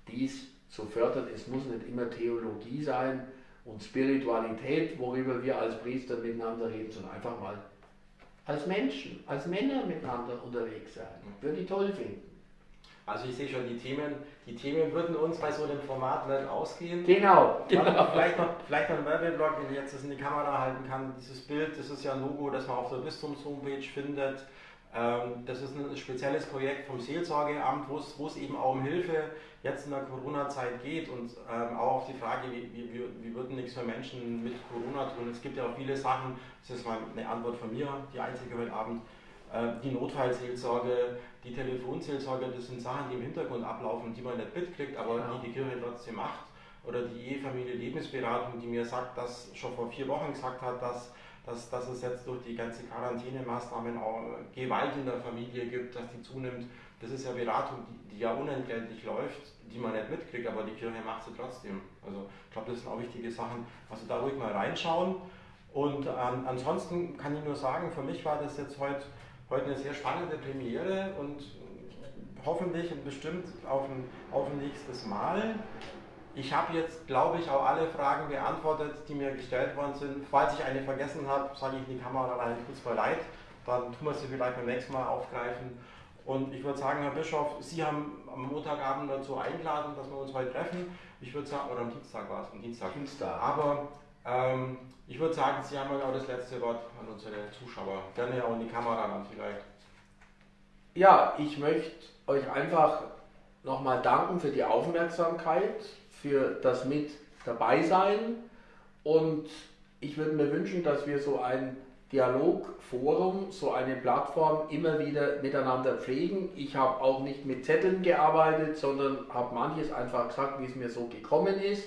dies zu fördern. Es muss nicht immer Theologie sein und Spiritualität, worüber wir als Priester miteinander reden, sondern einfach mal als Menschen, als Männer miteinander unterwegs sein. Würde ich toll finden. Also ich sehe schon, die Themen, die Themen würden uns bei so einem Format nicht ausgehen. Genau. genau. Vielleicht, noch, vielleicht noch ein Werbeblock, wenn ich jetzt das in die Kamera halten kann. Dieses Bild, das ist ja ein Logo, das man auf der Bistums-Homepage findet. Ähm, das ist ein spezielles Projekt vom Seelsorgeamt, wo es eben auch um Hilfe jetzt in der Corona-Zeit geht und ähm, auch auf die Frage, wie, wie, wie würden nichts für Menschen mit Corona tun. Es gibt ja auch viele Sachen, das ist mal eine Antwort von mir, die einzige heute Abend, äh, die Notfallseelsorge, die Telefonseelsorge, das sind Sachen, die im Hintergrund ablaufen, die man nicht mitkriegt, aber ja. die die Kirche trotzdem macht. Oder die Ehefamilie Lebensberatung, die mir sagt, dass schon vor vier Wochen gesagt hat, dass dass, dass es jetzt durch die ganze Quarantänemaßnahmen auch Gewalt in der Familie gibt, dass die zunimmt. Das ist ja Beratung, die, die ja unentgeltlich läuft, die man nicht mitkriegt, aber die Kirche macht sie trotzdem. Also ich glaube, das sind auch wichtige Sachen. Also da ruhig mal reinschauen. Und ähm, ansonsten kann ich nur sagen, für mich war das jetzt heute, heute eine sehr spannende Premiere und hoffentlich und bestimmt auf ein, auf ein nächstes Mal. Ich habe jetzt, glaube ich, auch alle Fragen beantwortet, die mir gestellt worden sind. Falls ich eine vergessen habe, sage ich in die Kamera rein, kurz mal leid. Dann tun wir sie vielleicht beim nächsten Mal aufgreifen. Und ich würde sagen, Herr Bischof, Sie haben am Montagabend dazu eingeladen, dass wir uns heute treffen. Ich würde sagen, oder am Dienstag war es, am Dienstag. Dienstag. Aber ähm, ich würde sagen, Sie haben auch das letzte Wort an unsere Zuschauer. Gerne auch in die Kamera dann vielleicht. Ja, ich möchte euch einfach nochmal danken für die Aufmerksamkeit für das mit dabei sein und ich würde mir wünschen, dass wir so ein Dialogforum, so eine Plattform immer wieder miteinander pflegen. Ich habe auch nicht mit Zetteln gearbeitet, sondern habe manches einfach gesagt, wie es mir so gekommen ist,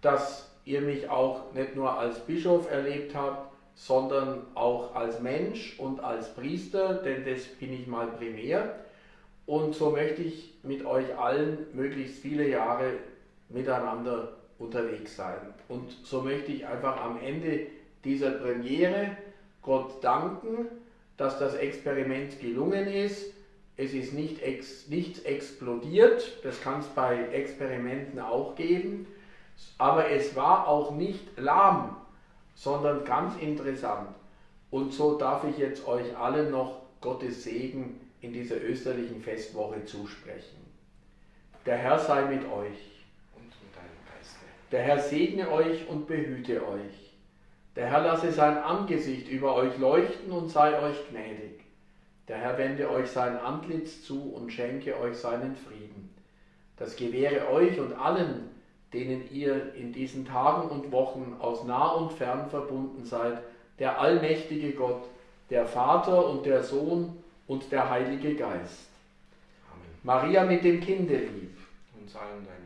dass ihr mich auch nicht nur als Bischof erlebt habt, sondern auch als Mensch und als Priester, denn das bin ich mal primär. Und so möchte ich mit euch allen möglichst viele Jahre miteinander unterwegs sein. Und so möchte ich einfach am Ende dieser Premiere Gott danken, dass das Experiment gelungen ist. Es ist nicht ex, nichts explodiert, das kann es bei Experimenten auch geben, aber es war auch nicht lahm, sondern ganz interessant. Und so darf ich jetzt euch allen noch Gottes Segen in dieser österlichen Festwoche zusprechen. Der Herr sei mit euch. Der Herr segne euch und behüte euch. Der Herr lasse sein Angesicht über euch leuchten und sei euch gnädig. Der Herr wende euch sein Antlitz zu und schenke euch seinen Frieden. Das gewähre euch und allen, denen ihr in diesen Tagen und Wochen aus nah und fern verbunden seid, der allmächtige Gott, der Vater und der Sohn und der Heilige Geist. Amen. Maria mit dem Kinde lieb. Uns allen deinen